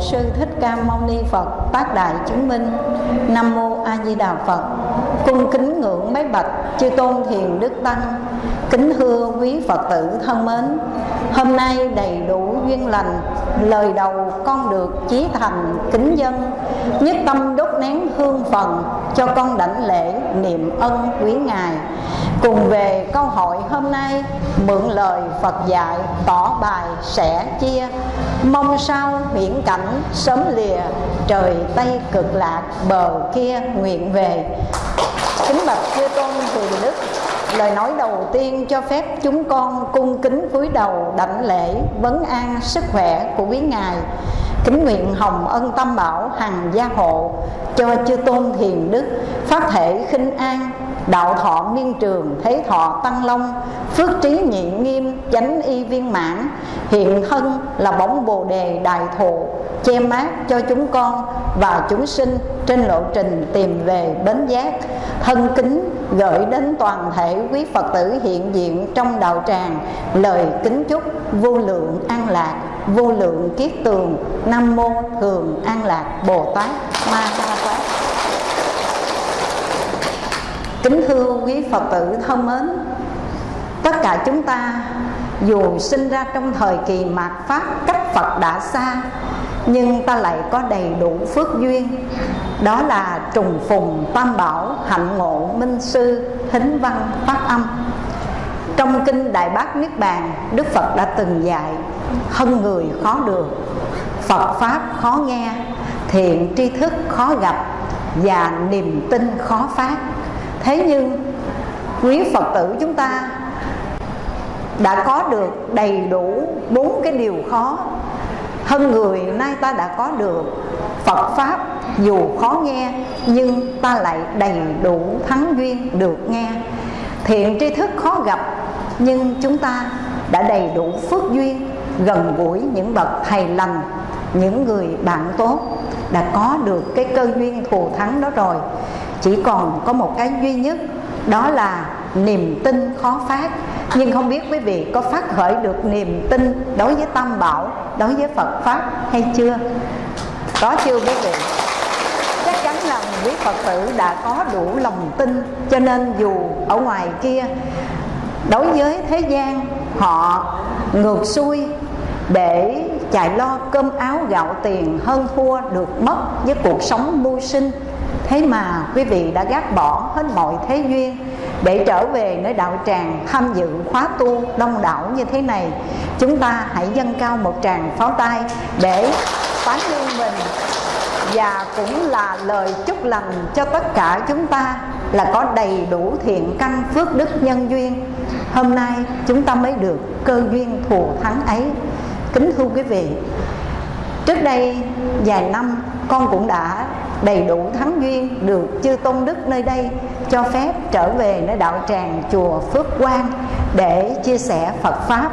sư thích ca mâu ni phật tác đại chứng minh. Nam mô a di đà phật. Cung kính ngưỡng mấy bạch, chư tôn thiền đức tăng. Kính thưa quý phật tử thân mến, hôm nay đầy đủ duyên lành, lời đầu con được chí thành kính dân, nhất tâm đốt nén hương phần cho con đảnh lễ niệm ân quý ngài. Cùng về câu hỏi hôm nay, mượn lời Phật dạy, tỏ bài sẻ chia mong sao huyễn cảnh sớm lìa, trời tây cực lạc bờ kia nguyện về. Kính bạch chư tôn thượng đức, lời nói đầu tiên cho phép chúng con cung kính cúi đầu đảnh lễ vấn an sức khỏe của quý ngài. Kính nguyện hồng ân tâm bảo hằng gia hộ cho chư tôn thiền đức, pháp thể khinh an, đạo thọ miên trường, thế thọ tăng long phước trí nhị nghiêm, chánh y viên mãn, hiện thân là bóng bồ đề đại thụ, che mát cho chúng con và chúng sinh trên lộ trình tìm về bến giác. Thân kính gửi đến toàn thể quý phật tử hiện diện trong đạo tràng, lời kính chúc vô lượng an lạc, vô lượng kiết tường, nam mô thường an lạc bồ tát ma ha tát kính thưa quý phật tử thân mến tất cả chúng ta dù sinh ra trong thời kỳ mạt pháp, cách phật đã xa, nhưng ta lại có đầy đủ phước duyên. Đó là trùng phùng tam bảo, hạnh ngộ, minh sư, thính văn, phát âm. Trong kinh đại bác niết bàn, đức phật đã từng dạy hơn người khó được, phật pháp khó nghe, thiện tri thức khó gặp và niềm tin khó phát. Thế nhưng, quý phật tử chúng ta đã có được đầy đủ bốn cái điều khó. Hơn người nay ta đã có được Phật Pháp, dù khó nghe, nhưng ta lại đầy đủ thắng duyên được nghe. Thiện tri thức khó gặp, nhưng chúng ta đã đầy đủ phước duyên, gần gũi những bậc thầy lành, những người bạn tốt, đã có được cái cơ duyên thù thắng đó rồi. Chỉ còn có một cái duy nhất, đó là niềm tin khó phát. Nhưng không biết quý vị có phát khởi được niềm tin đối với tam bảo, đối với phật pháp hay chưa? Có chưa quý vị? Chắc chắn là quý phật tử đã có đủ lòng tin. Cho nên dù ở ngoài kia, đối với thế gian, họ ngược xuôi để chạy lo cơm áo gạo tiền hơn thua được mất với cuộc sống mưu sinh. Thế mà quý vị đã gác bỏ hết mọi thế duyên để trở về nơi đạo tràng, tham dự khóa tu đông đảo như thế này, chúng ta hãy dâng cao một tràng pháo tay để tán dương mình. Và cũng là lời chúc lành cho tất cả chúng ta là có đầy đủ thiện căn phước đức nhân duyên. Hôm nay chúng ta mới được cơ duyên thù thắng ấy. Kính thưa quý vị trước đây vài năm, con cũng đã đầy đủ thắng duyên, được chư tôn đức nơi đây cho phép trở về nơi đạo tràng chùa Phước Quang để chia sẻ Phật pháp.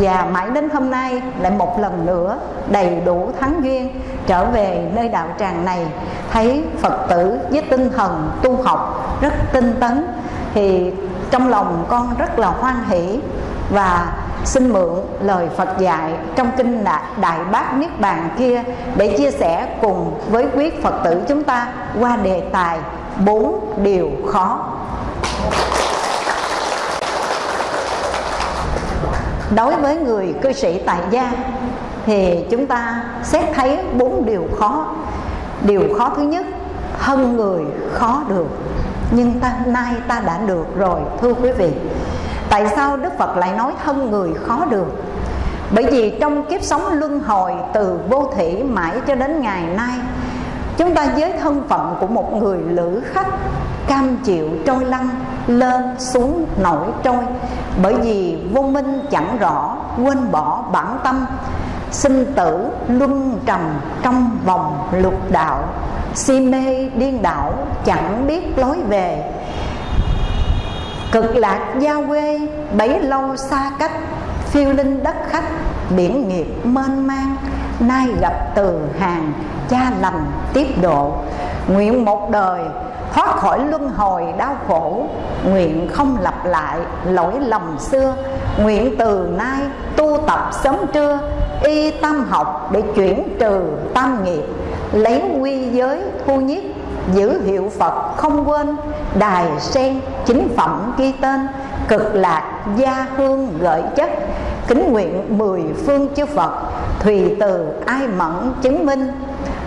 Và mãi đến hôm nay lại một lần nữa đầy đủ thắng duyên trở về nơi đạo tràng này. Thấy Phật tử với tinh thần tu học rất tinh tấn, thì trong lòng con rất là hoan hỷ và xin mượn lời Phật dạy trong kinh Đại Bát Niết Bàn kia để chia sẻ cùng với quý Phật tử chúng ta qua đề tài bốn điều khó. Đối với người cư sĩ tại gia thì chúng ta xét thấy bốn điều khó. Điều khó thứ nhất, hơn người khó được nhưng ta nay ta đã được rồi thưa quý vị Tại sao Đức Phật lại nói thân người khó được? Bởi vì trong kiếp sống luân hồi từ vô thủy mãi cho đến ngày nay, Chúng ta với thân phận của một người lữ khách Cam chịu trôi lăn, lên, xuống, nổi trôi. Bởi vì vô minh chẳng rõ, quên bỏ bản tâm, Sinh tử luân trầm trong vòng lục đạo. Si mê điên đảo chẳng biết lối về Cực lạc giao quê, bấy lâu xa cách, Phiêu linh đất khách, biển nghiệp mênh mang. Nay gặp từ hàng, cha lành tiếp độ. Nguyện một đời, thoát khỏi luân hồi đau khổ. Nguyện không lặp lại lỗi lầm xưa. Nguyện từ nay tu tập sớm trưa, Y tâm học để chuyển trừ tam nghiệp, Lấy quy giới thu nhiếp Giữ hiệu Phật không quên, Đài sen chính phẩm ghi tên, Cực lạc gia hương gợi chất. Kính nguyện mười phương chư Phật, Thùy từ ai mẫn chứng minh.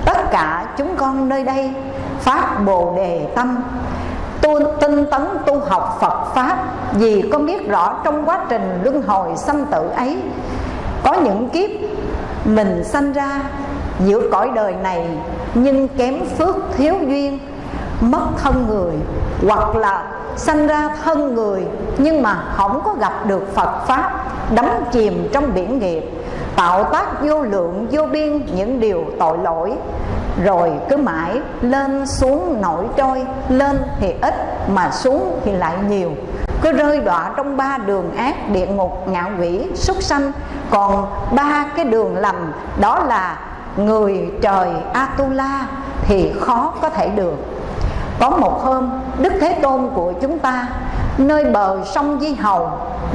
Tất cả chúng con nơi đây, Phát Bồ Đề Tâm. Tu, tinh tấn tu học Phật Pháp, Vì con biết rõ trong quá trình luân hồi sanh tử ấy, Có những kiếp mình sanh ra giữa cõi đời này, Nhưng kém phước thiếu duyên, Mất thân người, Hoặc là sanh ra thân người, Nhưng mà không có gặp được Phật Pháp, Đắm chìm trong biển nghiệp, Tạo tác vô lượng, vô biên những điều tội lỗi, rồi cứ mãi lên xuống nổi trôi, lên thì ít, mà xuống thì lại nhiều. Cứ rơi đọa trong ba đường ác, địa ngục, ngạo quỷ, súc sanh, còn ba cái đường lầm, đó là người trời atula thì khó có thể được. Có một hôm, đức thế tôn của chúng ta, nơi bờ sông di hầu,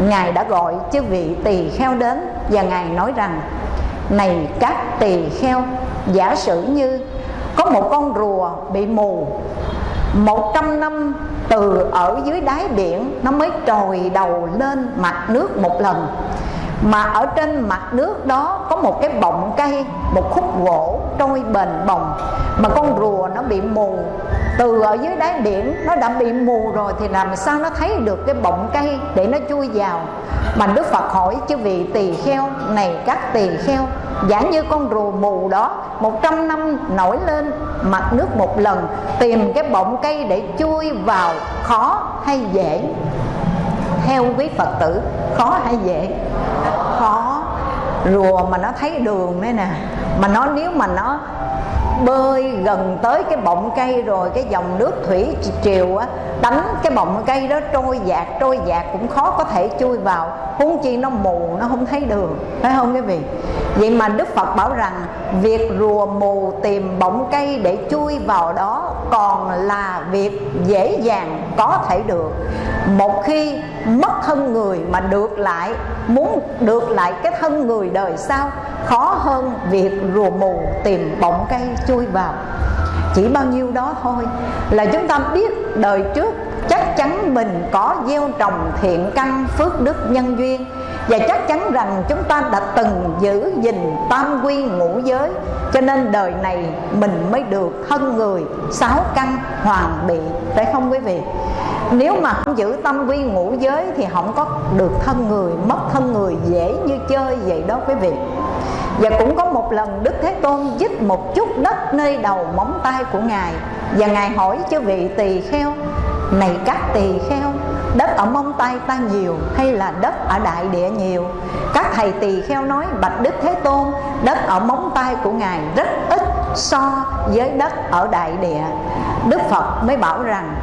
ngài đã gọi chư vị tỳ kheo đến và ngài nói rằng, này các tỳ kheo, giả sử như có một con rùa bị mù, một trăm năm từ ở dưới đáy biển nó mới trồi đầu lên mặt nước một lần mà ở trên mặt nước đó có một cái bọng cây, một khúc gỗ trôi bền bồng. Mà con rùa nó bị mù. Từ ở dưới đáy biển, nó đã bị mù rồi thì làm sao nó thấy được cái bọng cây để nó chui vào? Mà đức phật hỏi chứ vị tỳ kheo, này các tỳ kheo, giả như con rùa mù đó, một trăm năm nổi lên mặt nước một lần, tìm cái bọng cây để chui vào, khó hay dễ? Theo quý phật tử, khó hay dễ? Khó. Rùa mà nó thấy đường đấy nè, mà nó, nếu mà nó bơi gần tới cái bọng cây rồi, cái dòng nước thủy triều á, đánh cái bọng cây đó trôi dạt trôi dạt cũng khó có thể chui vào. Huống chi nó mù, nó không thấy đường, phải không quý vị? Vậy mà đức phật bảo rằng, việc rùa mù tìm bọng cây để chui vào đó còn là việc dễ dàng có thể được. Một khi mất thân người mà được lại, muốn được lại cái thân người đời sau, khó hơn việc rùa mù tìm bọng cây chui vào. Chỉ bao nhiêu đó thôi là chúng ta biết đời trước chắc chắn mình có gieo trồng thiện căn phước đức nhân duyên. Và chắc chắn rằng chúng ta đã từng giữ gìn tam quy ngũ giới, cho nên đời này mình mới được thân người sáu căn hoàn bị, phải không quý vị? Nếu mà không giữ tâm quy ngũ giới thì không có được thân người, mất thân người, dễ như chơi vậy đó quý vị. Và cũng có một lần Đức Thế Tôn dứt một chút đất nơi đầu móng tay của Ngài. Và Ngài hỏi cho vị tỳ kheo, Này các tỳ kheo, Đất ở móng tay ta nhiều hay là đất ở đại địa nhiều? Các thầy tỳ kheo nói, Bạch Đức Thế Tôn, Đất ở móng tay của Ngài rất ít so với đất ở đại địa. Đức Phật mới bảo rằng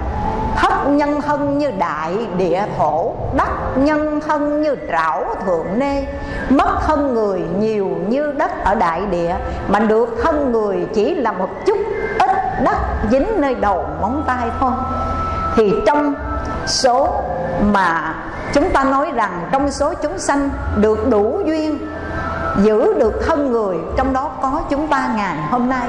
thất nhân thân như đại địa thổ đất nhân thân như trảo thượng nê. Mất thân người nhiều như đất ở đại địa, mà được thân người chỉ là một chút ít đất dính nơi đầu móng tay thôi. Thì trong số mà chúng ta nói rằng trong số chúng sanh được đủ duyên giữ được thân người, trong đó có chúng ta ngàn. Hôm nay,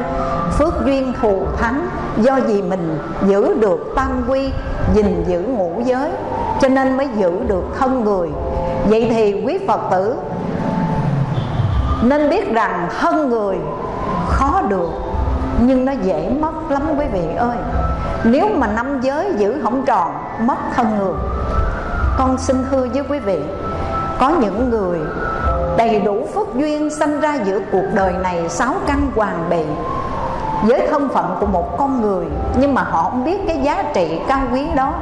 phước duyên thù thắng, do gì mình giữ được tam quy, gìn giữ ngũ giới, cho nên mới giữ được thân người. Vậy thì quý phật tử, nên biết rằng thân người khó được, nhưng nó dễ mất lắm quý vị ơi. Nếu mà năm giới giữ không tròn, mất thân người. Con xin thưa với quý vị, có những người đầy đủ phước duyên sanh ra giữa cuộc đời này sáu căn hoàng bị với thân phận của một con người, nhưng mà họ không biết cái giá trị cao quý đó.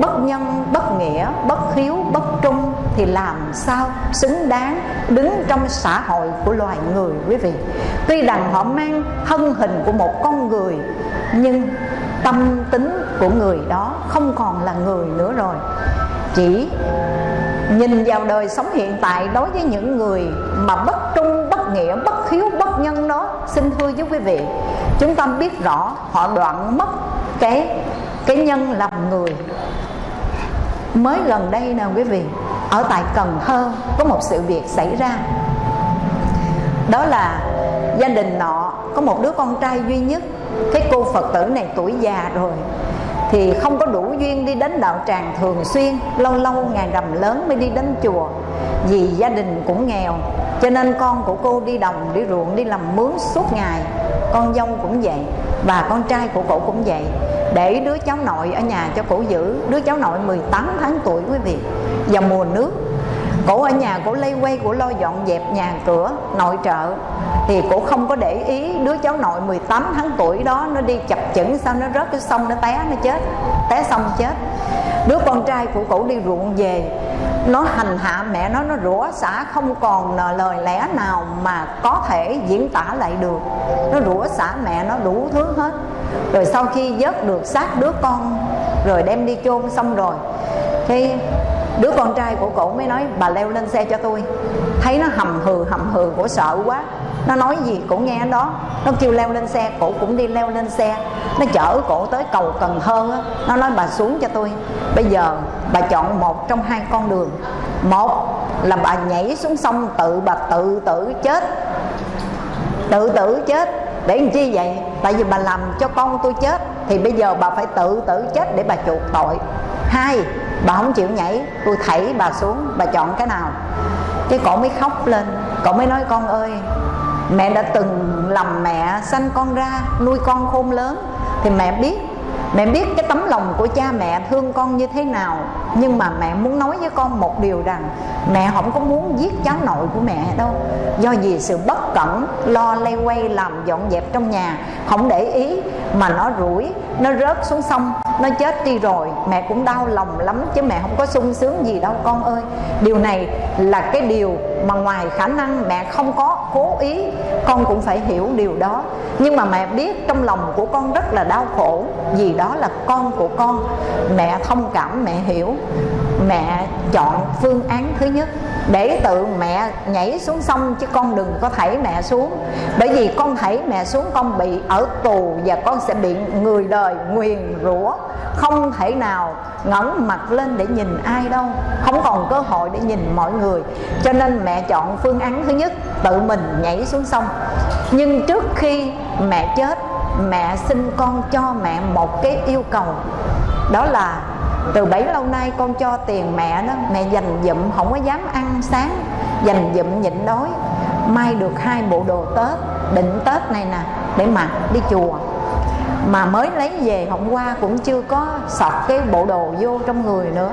Bất nhân, bất nghĩa, bất hiếu, bất trung thì làm sao xứng đáng đứng trong xã hội của loài người, quý vị? Tuy rằng họ mang thân hình của một con người, nhưng tâm tính của người đó không còn là người nữa rồi. Chỉ nhìn vào đời sống hiện tại đối với những người mà bất trung, bất nghĩa, bất hiếu, bất nhân đó, xin thưa với quý vị, chúng ta biết rõ họ đoạn mất cái cái nhân làm người. Mới gần đây nè quý vị, ở tại cần thơ có một sự việc xảy ra. Đó là gia đình nọ có một đứa con trai duy nhất, cái cô phật tử này tuổi già rồi thì không có đủ duyên đi đến đạo tràng thường xuyên, lâu lâu ngày rằm lớn mới đi đến chùa. Vì gia đình cũng nghèo, cho nên con của cô đi đồng, đi ruộng, đi làm mướn suốt ngày. Con dâu cũng vậy và con trai của cổ cũng vậy. Để đứa cháu nội ở nhà cho cổ giữ, đứa cháu nội 18 tháng tuổi quý vị. Vào mùa nước cổ ở nhà, cổ lây quay, cổ lo dọn dẹp nhà cửa, nội trợ. Thì cổ không có để ý đứa cháu nội 18 tháng tuổi đó, nó đi chập chững, sao nó rớt cái sông, nó té, nó chết, té xong chết. Đứa con trai của cổ đi ruộng về, nó hành hạ mẹ nó nó rủa xả không còn lời lẽ nào mà có thể diễn tả lại được. Nó rủa xả mẹ nó đủ thứ hết. Rồi sau khi vớt được xác đứa con, rồi đem đi chôn xong rồi thì đứa con trai của cổ mới nói, bà leo lên xe cho tôi. Thấy nó hầm hừ hầm hừ, cổ sợ quá. Nó nói gì cổ nghe đó nó kêu leo lên xe, cổ cũng đi leo lên xe. Nó chở cổ tới cầu cần thơ á. Nó nói, bà xuống cho tôi. Bây giờ bà chọn một trong hai con đường. Một là bà nhảy xuống sông tự bà tự tử chết. Tự tử chết? Để làm chi vậy? Tại vì bà làm cho con tôi chết. Thì bây giờ bà phải tự tử chết để bà chuộc tội. Hai bà không chịu nhảy, tôi thảy bà xuống, bà chọn cái nào? Cái cổ mới khóc lên, cậu mới nói, con ơi, mẹ đã từng lầm mẹ sanh con ra, nuôi con khôn lớn. Thì mẹ biết mẹ biết cái tấm lòng của cha mẹ thương con như thế nào. Nhưng mà mẹ muốn nói với con một điều rằng, mẹ không có muốn giết cháu nội của mẹ đâu. Do vì sự bất cẩn, lo lay quay làm dọn dẹp trong nhà, không để ý mà nó rủi, nó rớt xuống sông nó chết đi rồi, mẹ cũng đau lòng lắm chứ mẹ không có sung sướng gì đâu, con ơi. Điều này là cái điều mà ngoài khả năng mẹ không có cố ý, con cũng phải hiểu điều đó. Nhưng mà mẹ biết trong lòng của con rất là đau khổ, vì đó là con của con. Mẹ thông cảm, mẹ hiểu. Mẹ chọn phương án thứ nhất để tự mẹ nhảy xuống sông chứ con đừng có thảy mẹ xuống. Bởi vì con thảy mẹ xuống, con bị ở tù và con sẽ bị người đời nguyền rủa. Không thể nào ngẩng mặt lên để nhìn ai đâu. Không còn cơ hội để nhìn mọi người. Cho nên mẹ chọn phương án thứ nhất, tự mình nhảy xuống sông. Nhưng trước khi mẹ chết, mẹ xin con cho mẹ một cái yêu cầu. Đó là từ bấy lâu nay con cho tiền mẹ đó, mẹ dành dụm, không có dám ăn sáng, dành dụm nhịn đói. Mai được hai bộ đồ tết định tết này nè, để mặc đi chùa. Mà mới lấy về hôm qua cũng chưa có sọt cái bộ đồ vô trong người nữa.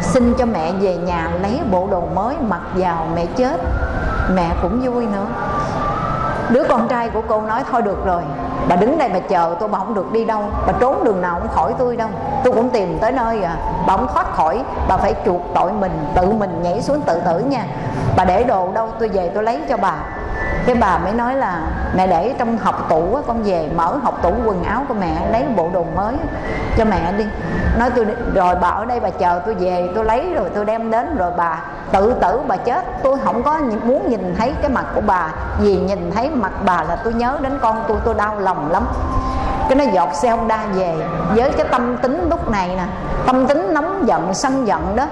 Xin cho mẹ về nhà lấy bộ đồ mới mặc vào mẹ chết. Mẹ cũng vui nữa. Đứa con trai của cô nói, thôi được rồi bà đứng đây bà chờ tôi, bà không được đi đâu. Bà trốn đường nào cũng khỏi tôi đâu. Tôi cũng tìm tới nơi à. Bà không thoát khỏi. Bà phải chuộc tội mình, tự mình nhảy xuống tự tử nha. Bà để đồ đâu, tôi về tôi lấy cho bà cái bà mới nói là, mẹ để trong học tủ con về mở học tủ quần áo của mẹ, lấy bộ đồ mới cho mẹ đi. Nói, tôi rồi bà ở đây bà chờ tôi về, tôi lấy rồi tôi đem đến. Rồi bà tự tử, bà chết. Tôi không có muốn nhìn thấy cái mặt của bà, vì nhìn thấy mặt bà là tôi nhớ đến con tôi tôi đau lòng lắm. Cái nó giọt xe honda về, với cái tâm tính lúc này nè, tâm tính nóng giận, sân giận đó.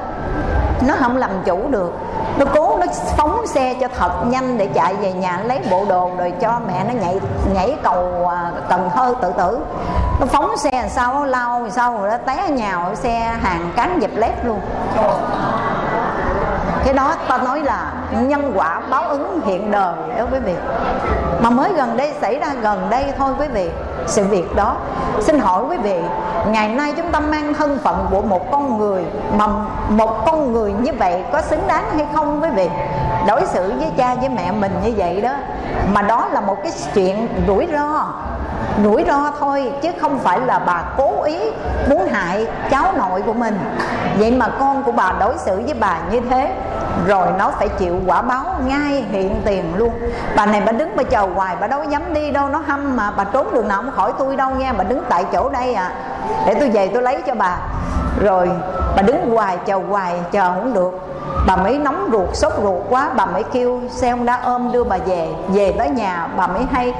Nó không làm chủ được nó cố, nó phóng xe cho thật nhanh để chạy về nhà, lấy bộ đồ rồi cho mẹ nó nhảy nhảy cầu à, cần thơ tự tử. Nó phóng xe làm sao, nó lao làm sao rồi nó té nhào xe hàng cán dẹp lép luôn. Cái đó ta nói là nhân quả báo ứng hiện đời đó quý vị. Mà mới gần đây, xảy ra gần đây thôi quý vị sự việc đó. Xin hỏi quý vị, ngày nay chúng ta mang thân phận của một con người mà một con người như vậy có xứng đáng hay không quý vị? Đối xử với cha với mẹ mình như vậy đó, mà đó là một cái chuyện rủi ro rủi ro thôi, chứ không phải là bà cố ý muốn hại cháu nội của mình. Vậy mà con của bà đối xử với bà như thế rồi nó phải chịu quả báo ngay hiện tiền luôn. Bà này bà đứng bà chờ hoài, bà đâu dám đi đâu, nó hâm mà. Bà trốn đường nào không khỏi tôi đâu nha, bà đứng tại chỗ đây à. Để tôi về tôi lấy cho bà. Rồi bà đứng hoài, chờ hoài, chờ không được. Bà mới nóng ruột, sốt ruột quá, bà mới kêu, xe ông đã ôm đưa bà về về tới nhà. Bà mới hay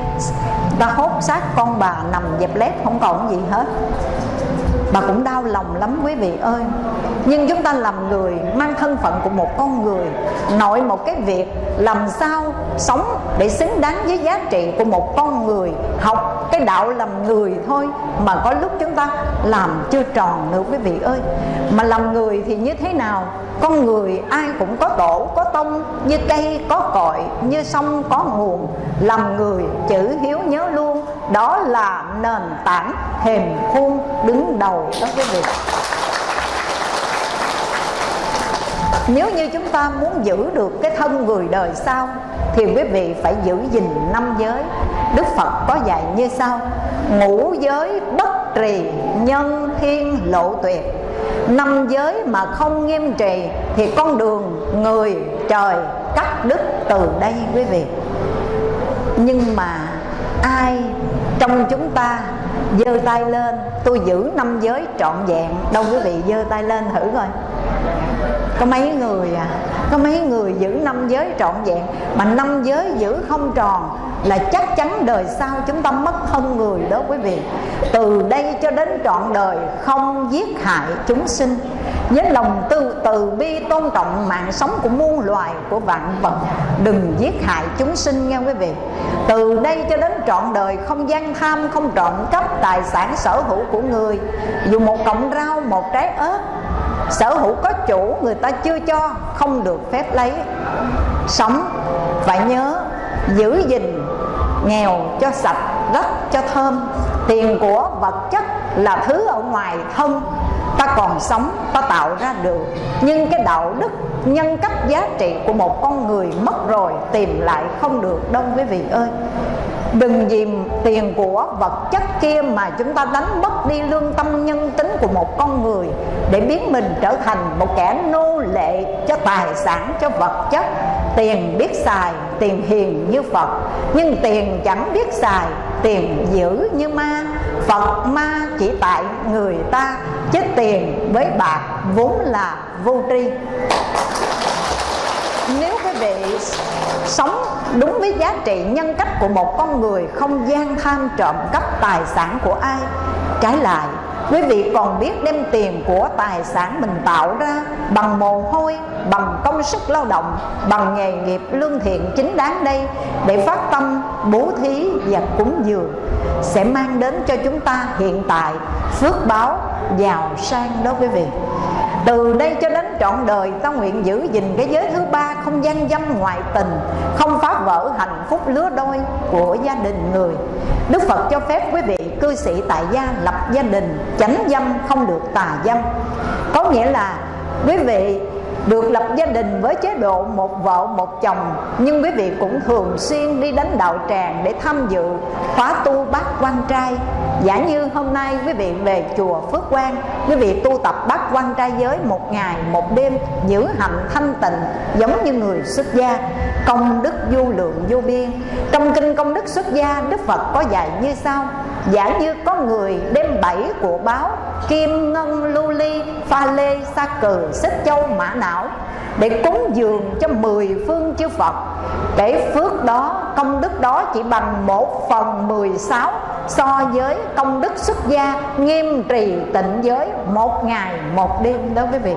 ta hốt xác con bà nằm dẹp lép, không còn gì hết mà cũng đau lòng lắm quý vị ơi. Nhưng chúng ta làm người mang thân phận của một con người, nội một cái việc, làm sao sống để xứng đáng với giá trị của một con người, học cái đạo làm người thôi mà có lúc chúng ta làm chưa tròn nữa quý vị ơi. Mà làm người thì như thế nào? Con người ai cũng có tổ, có tông, như cây, có cội, như sông, có nguồn. Làm người chữ hiếu nhớ luôn, đó là nền tảng thềm khuôn đứng đầu đó quý vị. Nếu như chúng ta muốn giữ được cái thân người đời sau thì quý vị phải giữ gìn năm giới. Đức phật có dạy như sau. Ngũ giới bất trì, nhân thiên lộ tuyệt. Năm giới mà không nghiêm trì thì con đường người trời cắt đứt từ đây quý vị. Nhưng mà ai trong chúng ta giơ tay lên? Tôi giữ năm giới trọn vẹn. Đâu quý vị giơ tay lên thử coi có mấy người à? Có mấy người giữ năm giới trọn vẹn, mà năm giới giữ không tròn là chắc chắn đời sau chúng ta mất thân người đó quý vị. Từ đây cho đến trọn đời, không giết hại chúng sinh. Với lòng từ từ bi tôn trọng, mạng sống của muôn loài, của vạn vật, đừng giết hại chúng sinh nha quý vị. Từ đây cho đến trọn đời, không gian tham, không trộm cắp tài sản sở hữu của người. Dù một cọng rau, một trái ớt sở hữu có chủ, người ta chưa cho, không được phép lấy. Sống phải nhớ giữ gìn nghèo cho sạch, đất cho thơm. Tiền của vật chất là thứ ở ngoài thân. Ta còn sống, ta tạo ra được. Nhưng cái đạo đức, nhân cách, giá trị của một con người mất rồi, tìm lại không được. Đâu quý vị ơi đừng vì tiền của vật chất kia mà chúng ta đánh mất đi lương tâm nhân tính của một con người để biến mình trở thành một kẻ nô lệ cho tài sản, cho vật chất. Tiền biết xài, tiền hiền như phật. Nhưng tiền chẳng biết xài, tiền dữ như ma. Phật ma chỉ tại người ta, chứ tiền với bạc vốn là vô tri vị sống đúng với giá trị nhân cách của một con người không gian tham trộm cắp tài sản của ai. Trái lại, quý vị còn biết đem tiền của tài sản mình tạo ra bằng mồ hôi, bằng công sức lao động, bằng nghề nghiệp lương thiện chính đáng đây để phát tâm, bố thí và cúng dường, sẽ mang đến cho chúng ta hiện tại phước báo giàu sang đó quý vị từ đây cho đến trọn đời, ta nguyện giữ gìn cái giới thứ ba không gian dâm ngoại tình, không phá vỡ hạnh phúc lứa đôi của gia đình người. Đức phật cho phép quý vị cư sĩ tại gia lập gia đình, chánh dâm không được tà dâm. Có nghĩa là quý vị được lập gia đình với chế độ một vợ, một chồng, nhưng quý vị cũng thường xuyên đi đến đạo tràng để tham dự, khóa tu bát quan trai. Giả như hôm nay quý vị về chùa Phước Quang, quý vị tu tập bát quan trai giới một ngày, một đêm, giữ hạnh thanh tịnh, giống như người xuất gia công đức vô lượng vô biên. Trong kinh công đức xuất gia, Đức Phật có dạy như sau. Giả như có người đem bảy của báo, kim ngân, lưu ly, pha lê, sa cừ, xích châu, mã não, để cúng dường cho mười phương chư Phật. Để phước đó, công đức đó chỉ bằng một phần mười sáu so với công đức xuất gia nghiêm trì tịnh giới một ngày một đêm đó quý vị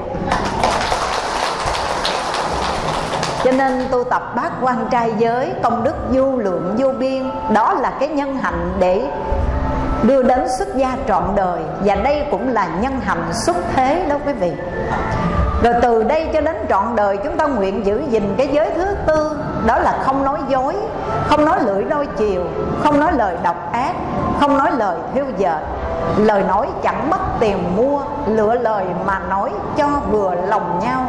cho nên tu tập bát quan trai giới, công đức vô lượng vô biên, đó là cái nhân hạnh để đưa đến xuất gia trọn đời. Và đây cũng là nhân hạnh xuất thế đó quý vị. Rồi từ đây cho đến trọn đời, chúng ta nguyện giữ gìn cái giới thứ tư, đó là không nói dối, không nói lưỡi đôi chiều, không nói lời độc ác, không nói lời thiêu dệt. Lời nói chẳng mất tiền mua, lựa lời mà nói cho vừa lòng nhau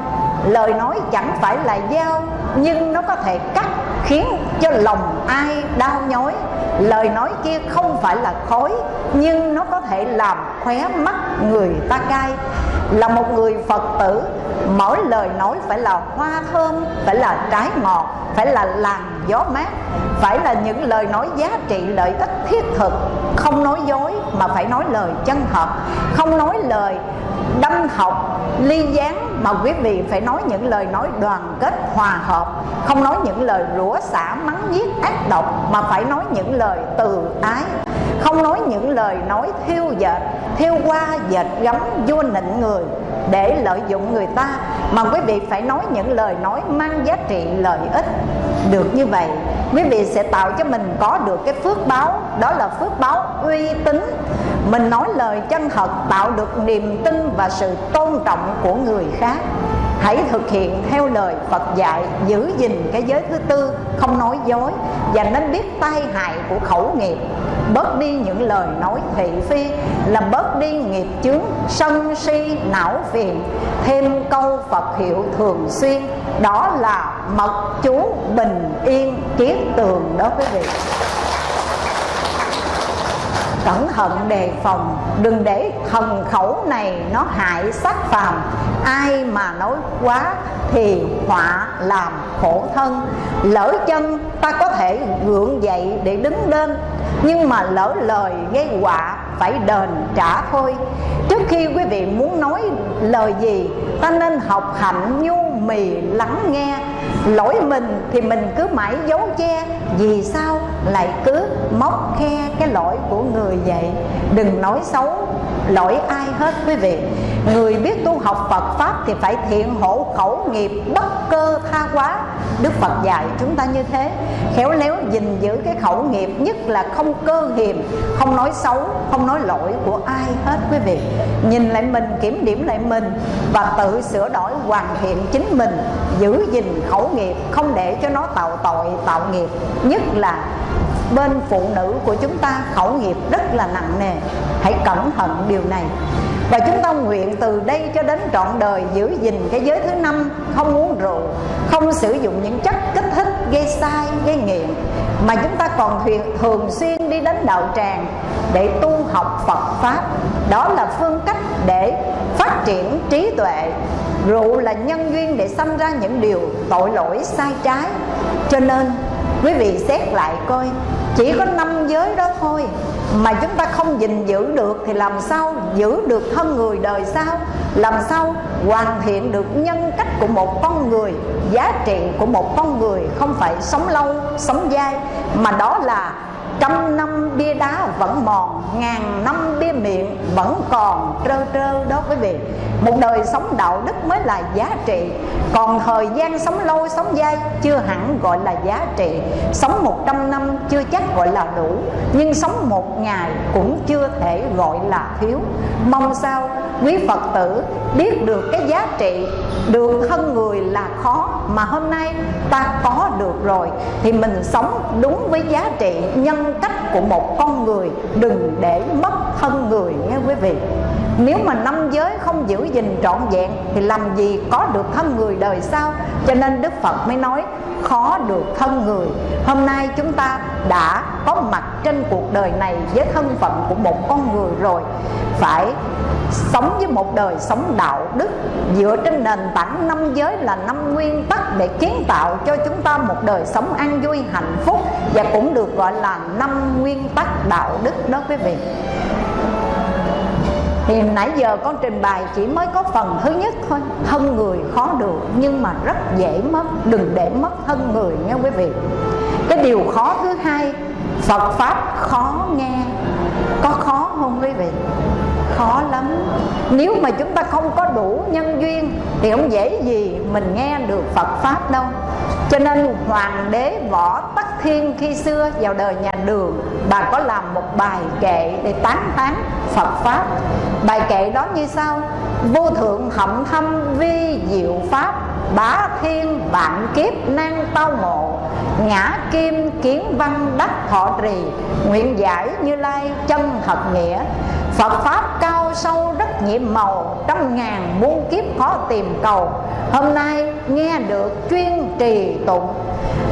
lời nói chẳng phải là dao, nhưng nó có thể cắt, khiến cho lòng ai đau nhói. Lời nói kia không phải là khói, nhưng nó có thể làm khóe mắt người ta cay. Là một người phật tử mỗi lời nói phải là hoa thơm, phải là trái ngọt, phải là làn gió mát. Phải là những lời nói giá trị lợi ích thiết thực. Không nói dối, mà phải nói lời chân thật. Không nói lời đâm học, ly gián mà quý vị phải nói những lời nói đoàn kết, hòa hợp, không nói những lời rủa xả, mắng giết, ác độc, mà phải nói những lời từ ái. Không nói những lời nói thiêu dệt, thiêu qua dệt gấm vua nịnh người để lợi dụng người ta, mà quý vị phải nói những lời nói mang giá trị lợi ích. Được như vậy, quý vị sẽ tạo cho mình có được cái phước báo, đó là phước báo uy tín mình nói lời chân thật, tạo được niềm tin và sự tôn trọng của người khác. Hãy thực hiện theo lời Phật dạy, giữ gìn cái giới thứ tư, không nói dối, và nên biết tai hại của khẩu nghiệp. Bớt đi những lời nói thị phi, là bớt đi nghiệp chướng, sân si, não phiền. Thêm câu Phật hiệu thường xuyên, đó là mật chú bình yên kiết tường đó quý vị cẩn thận đề phòng. Đừng để thần khẩu này nó hại sắc phàm. Ai mà nói quá thì họa làm khổ thân. Lỡ chân, ta có thể gượng dậy để đứng lên. Nhưng mà lỡ lời gây họa, phải đền trả thôi. Trước khi quý vị muốn nói lời gì, ta nên học hạnh nhu mì lắng nghe lỗi mình thì mình cứ mãi giấu che, vì sao lại cứ móc khe cái lỗi của người vậy? Đừng nói xấu lỗi ai hết quý vị. Người biết tu học Phật pháp thì phải thiện hộ khẩu nghiệp bất cơ tha quá. Đức Phật dạy chúng ta như thế. Khéo léo gìn giữ cái khẩu nghiệp nhất là không cơ hiềm, không nói xấu, không nói lỗi của ai hết quý vị. Nhìn lại mình, kiểm điểm lại mình và tự sửa đổi hoàn thiện chính mình, giữ gìn khẩu nghiệp, không để cho nó tạo tội, tạo nghiệp. Nhất là bên phụ nữ của chúng ta, khẩu nghiệp rất là nặng nề. Hãy cẩn thận điều này. Và chúng ta nguyện từ đây cho đến trọn đời giữ gìn cái giới thứ năm, không uống rượu, không sử dụng những chất kích thích, gây sai, gây nghiện mà chúng ta còn thường xuyên đi đến đạo tràng để tu học Phật pháp. Đó là phương cách để phát triển trí tuệ. Rượu là nhân duyên để sanh ra những điều tội lỗi, sai trái. Cho nên, quý vị xét lại coi, chỉ có năm giới đó thôi mà chúng ta không gìn giữ được thì làm sao giữ được thân người đời sau? Làm sao hoàn thiện được nhân cách của một con người, giá trị của một con người không phải sống lâu, sống dai, mà đó là trăm năm bia đá vẫn mòn, ngàn năm bia miệng vẫn còn trơ trơ đó quý vị. Một đời sống đạo đức mới là giá trị. Còn thời gian sống lâu, sống dai chưa hẳn gọi là giá trị. Sống một trăm năm chưa chắc gọi là đủ, nhưng sống một ngày cũng chưa thể gọi là thiếu. Mong sao quý phật tử biết được cái giá trị, được thân người là khó mà hôm nay ta có được rồi, thì mình sống đúng với giá trị nhân cách của một con người đừng để mất thân người nghe quý vị nếu mà năm giới không giữ gìn trọn vẹn, thì làm gì có được thân người đời sau? Cho nên đức phật mới nói, khó được thân người. Hôm nay chúng ta đã có mặt trên cuộc đời này với thân phận của một con người rồi. Phải sống với một đời sống đạo đức, dựa trên nền tảng năm giới là năm nguyên tắc để kiến tạo cho chúng ta một đời sống an vui, hạnh phúc và cũng được gọi là năm nguyên tắc đạo đức đó quý vị thì nãy giờ con trình bày chỉ mới có phần thứ nhất thôi. Hân người khó được, nhưng mà rất dễ mất. Đừng để mất hân người nha quý vị. Cái điều khó thứ hai, phật pháp khó nghe. Có khó không quý vị? Khó lắm. Nếu mà chúng ta không có đủ nhân duyên, thì không dễ gì mình nghe được phật pháp đâu. Cho nên hoàng đế võ tắc thiên khi xưa vào đời nhà đường, bà có làm một bài kệ để tán tán phật pháp. Bài kệ đó như sau vô thượng hậm thâm vi diệu pháp, bá thiên vạn kiếp nan tao ngộ, ngã kim kiến văn đắc thọ trì, nguyện giải như lai chân thật nghĩa. Phật Pháp cao sâu rất nhiệm màu, Trăm ngàn muôn kiếp khó tìm cầu. Hôm nay nghe được chuyên trì tụng,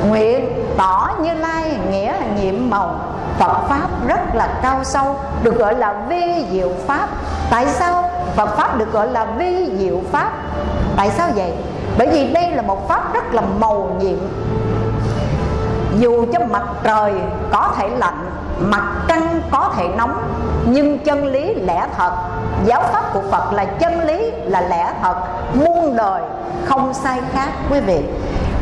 Nguyện tỏ như lai nghĩa là nhiệm màu. Phật Pháp rất là cao sâu, Được gọi là vi diệu Pháp. Tại sao Phật Pháp được gọi là vi diệu Pháp? Tại sao vậy? Bởi vì đây là một Pháp rất là màu nhiệm. Dù cho mặt trời có thể lạnh, Mặt trăng có thể nóng, Nhưng chân lý lẽ thật. Giáo pháp của Phật là chân lý là lẽ thật, Muôn đời không sai khác, quý vị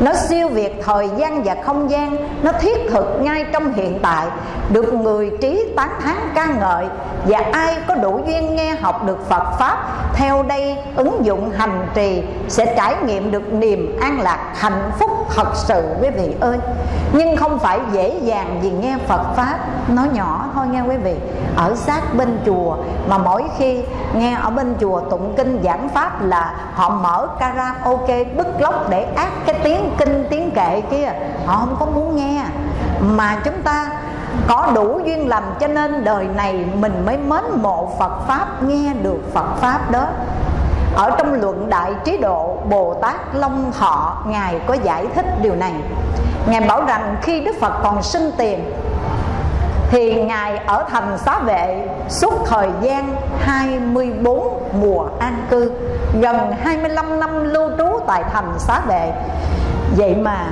nó siêu việt thời gian và không gian. Nó thiết thực ngay trong hiện tại. Được người trí tán thán ca ngợi. Và ai có đủ duyên nghe học được Phật pháp, theo đây ứng dụng hành trì, sẽ trải nghiệm được niềm an lạc hạnh phúc thật sự quý vị ơi. Nhưng không phải dễ dàng vì nghe Phật pháp nó nhỏ thôi nha quý vị. Ở sát bên chùa, mà mỗi khi nghe ở bên chùa tụng kinh giảng pháp là họ mở karaoke bức lốc để ác cái tiếng kinh tiếng kệ kia, họ không có muốn nghe. Mà chúng ta có đủ duyên lành cho nên đời này mình mới mến mộ Phật Pháp, nghe được Phật Pháp đó. Ở trong luận đại trí độ, Bồ Tát Long Thọ, Ngài có giải thích điều này. Ngài bảo rằng khi Đức Phật còn sinh tiền, Thì Ngài ở thành xá vệ suốt thời gian 24 mùa an cư, Gần 25 năm lưu trú tại thành xá vệ. Vậy mà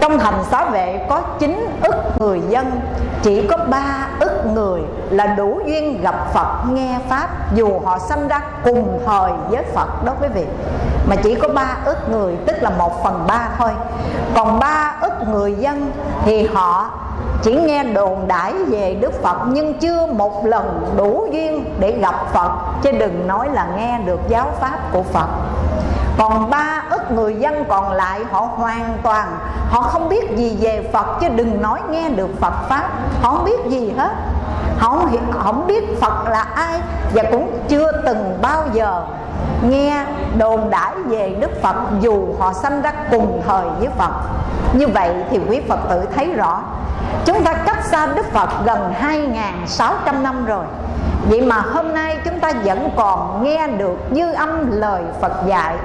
trong thành xá vệ có 9 ức người dân, Chỉ có 3 ức người là đủ duyên gặp Phật, nghe Pháp, Dù họ sanh ra cùng thời với Phật đó quý vị. Mà chỉ có 3 ức người, tức là 1 phần 3 thôi. Còn 3 ức người dân thì họ chỉ nghe đồn đãi về Đức Phật, nhưng chưa một lần đủ duyên để gặp Phật, chứ đừng nói là nghe được giáo pháp của Phật. Còn ba ức người dân còn lại họ hoàn toàn họ không biết gì về phật chứ đừng nói nghe được phật pháp. Họ không biết gì hết. Họ không, không biết phật là ai và cũng chưa từng bao giờ nghe đồn đãi về đức phật dù họ sanh ra cùng thời với phật. Như vậy thì quý phật tử thấy rõ chúng ta cách xa đức phật gần 2.600 năm rồi. Vậy mà hôm nay chúng ta vẫn còn nghe được dư âm lời Phật dạy,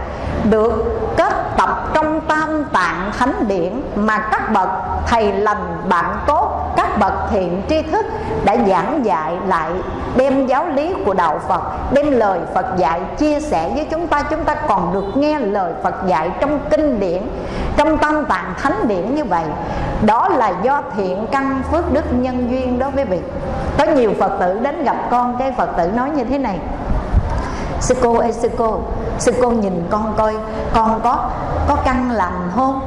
Được kết tập trong tam tạng thánh điển Mà các bậc thầy lành bạn tốt, Các bậc thiện tri thức đã giảng dạy lại, Đem giáo lý của Đạo Phật, Đem lời Phật dạy chia sẻ với chúng ta. Chúng ta còn được nghe lời Phật dạy trong kinh điển, Trong tam tạng thánh điển như vậy. Đó là do thiện căn phước đức nhân duyên đó quý vị. Có nhiều Phật tử đến gặp con, Cái Phật tử nói như thế này. Sư cô ơi, sư cô Sư cô nhìn con coi, Con có có căn lành không?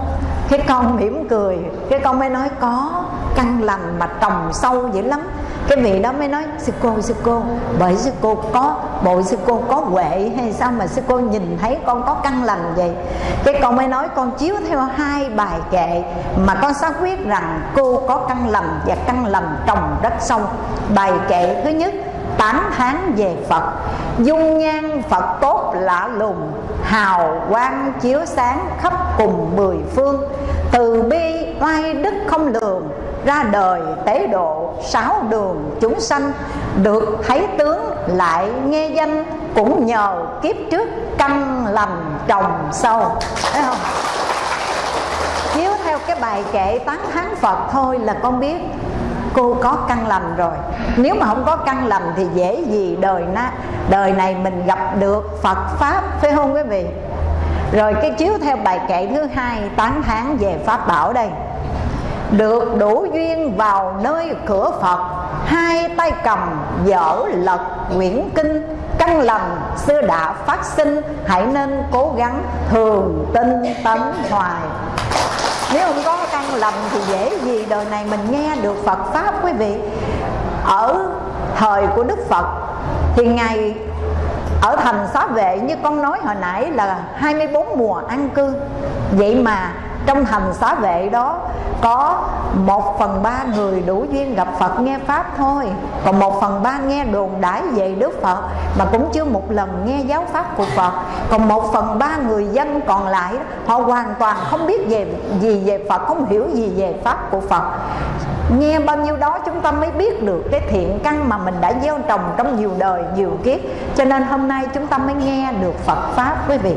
Cái con mỉm cười, Cái con mới nói, có căn lành mà trồng sâu dữ lắm cái vị đó mới nói, sư cô sư cô, bởi sư cô có bộ, sư cô có huệ hay sao mà sư cô nhìn thấy con có căn lành vậy? Cái con mới nói, con chiếu theo hai bài kệ mà con xác quyết rằng cô có căn lành và căn lành trồng rất sâu bài kệ thứ nhất tán thán về Phật. Dung nhan Phật tốt lạ lùng, Hào quang chiếu sáng khắp cùng mười phương. Từ bi oai đức không lường ra đời tế độ sáu đường chúng sanh, Được thấy tướng lại nghe danh, Cũng nhờ kiếp trước căn lành trồng sâu. Thấy không? Chiếu theo cái bài kệ tán thán Phật thôi là con biết, cô có căn lành rồi. Nếu mà không có căn lành thì dễ gì đời na, đời này mình gặp được Phật pháp, phải không quý vị? Rồi cái chiếu theo bài kệ thứ hai, tán thán về pháp bảo đây được đủ duyên vào nơi cửa Phật, hai tay cầm dở lật quyển kinh. Căn lành xưa đã phát sinh, hãy nên cố gắng thường tinh tấn hoài. Nếu không có căn lành thì dễ gì, đời này mình nghe được Phật Pháp, quý vị. Ở thời của Đức Phật Thì ngày ở thành xá vệ như con nói hồi nãy là 24 mùa an cư. Vậy mà trong hành xá vệ đó có một phần ba người đủ duyên gặp Phật nghe Pháp thôi. Còn một phần ba nghe đồn đãi về Đức Phật Mà cũng chưa một lần nghe giáo Pháp của Phật. Còn một phần ba người dân còn lại Họ hoàn toàn không biết về gì về Phật Không hiểu gì về Pháp của Phật. Nghe bao nhiêu đó chúng ta mới biết được cái thiện căn mà mình đã gieo trồng trong nhiều đời, nhiều kiếp. Cho nên hôm nay chúng ta mới nghe được Phật Pháp quý vị.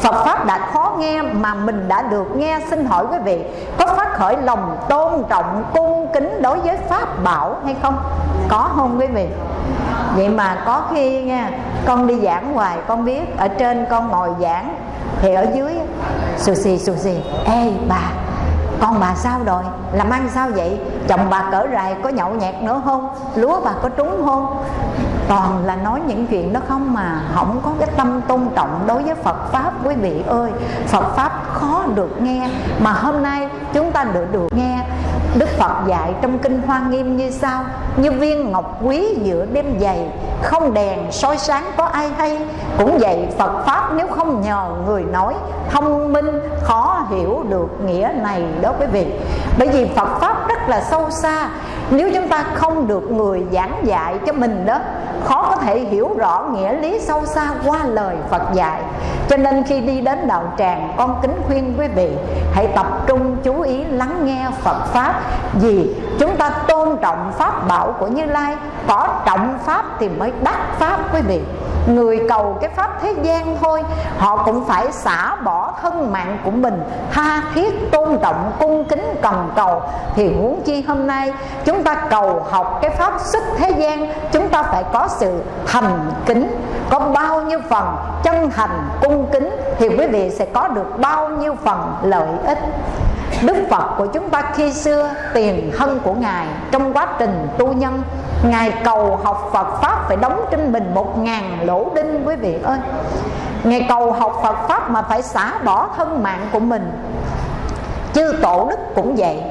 Phật Pháp đã khó nghe mà mình đã được nghe Xin hỏi quý vị có phát khởi lòng tôn trọng, cung kính đối với Pháp bảo hay không? Có không quý vị? Vậy mà có khi nha Con đi giảng hoài con biết Ở trên con ngồi giảng Thì ở dưới Xù xì xù xì Ê bà con bà sao rồi làm ăn sao vậy chồng bà cỡ rài có nhậu nhẹt nữa không lúa bà có trúng không toàn là nói những chuyện đó không mà không có cái tâm tôn trọng đối với Phật pháp, quý vị ơi. Phật pháp khó được nghe. Mà hôm nay chúng ta được được nghe Đức Phật dạy trong Kinh Hoa Nghiêm như sau. Như viên ngọc quý giữa đêm dày, Không đèn soi sáng có ai hay. Cũng vậy Phật Pháp nếu không nhờ người nói, Thông minh, khó hiểu được nghĩa này đó quý vị. Bởi vì Phật Pháp rất là sâu xa. Nếu chúng ta không được người giảng dạy cho mình đó, Khó có thể hiểu rõ nghĩa lý sâu xa qua lời Phật dạy. Cho nên khi đi đến đạo tràng, Con kính khuyên quý vị, Hãy tập trung chú ý lắng nghe Phật Pháp. Vì chúng ta tôn trọng Pháp bảo của Như Lai, Có trọng Pháp thì mới đắc Pháp, quý vị. Người cầu cái Pháp thế gian thôi, Họ cũng phải xả bỏ thân mạng của mình, Tha thiết tôn trọng, cung kính, cần cầu. Thì muốn chi hôm nay, Chúng ta cầu học cái Pháp xuất thế gian, Chúng ta phải có sự thành kính, Có bao nhiêu phần chân thành, cung kính, Thì quý vị sẽ có được bao nhiêu phần lợi ích. Đức Phật của chúng ta khi xưa, tiền thân của Ngài, Trong quá trình tu nhân, Ngài cầu học Phật Pháp phải đóng trên mình một ngàn lỗ đinh, quý vị ơi. Ngài cầu học Phật Pháp mà phải xả bỏ thân mạng của mình. Chư Tổ Đức cũng vậy.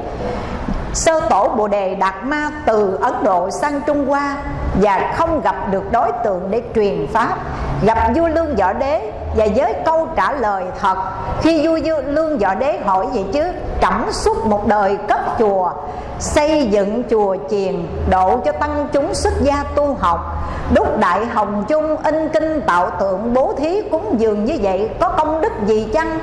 Sơ tổ Bồ Đề Đạt Ma từ Ấn Độ sang Trung Hoa Và không gặp được đối tượng để truyền Pháp. Gặp vua Lương Võ Đế Và với câu trả lời thật. Khi vua Lương Võ Đế hỏi vậy chứ, Trẫm suốt một đời cấp chùa, Xây dựng chùa chiền Độ cho tăng chúng xuất gia tu học. Đúc đại hồng chung In kinh tạo tượng bố thí cúng dường như vậy, Có công đức gì chăng?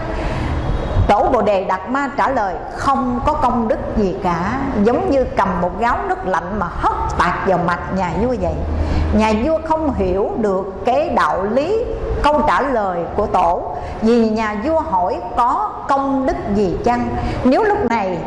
Tổ Bồ Đề Đạt Ma trả lời, Không có công đức gì cả. Giống như cầm một gáo nước lạnh mà hất tạt vào mặt nhà vua vậy. Nhà vua không hiểu được cái đạo lý câu trả lời của tổ, Vì nhà vua hỏi có công đức gì chăng? Nếu lúc này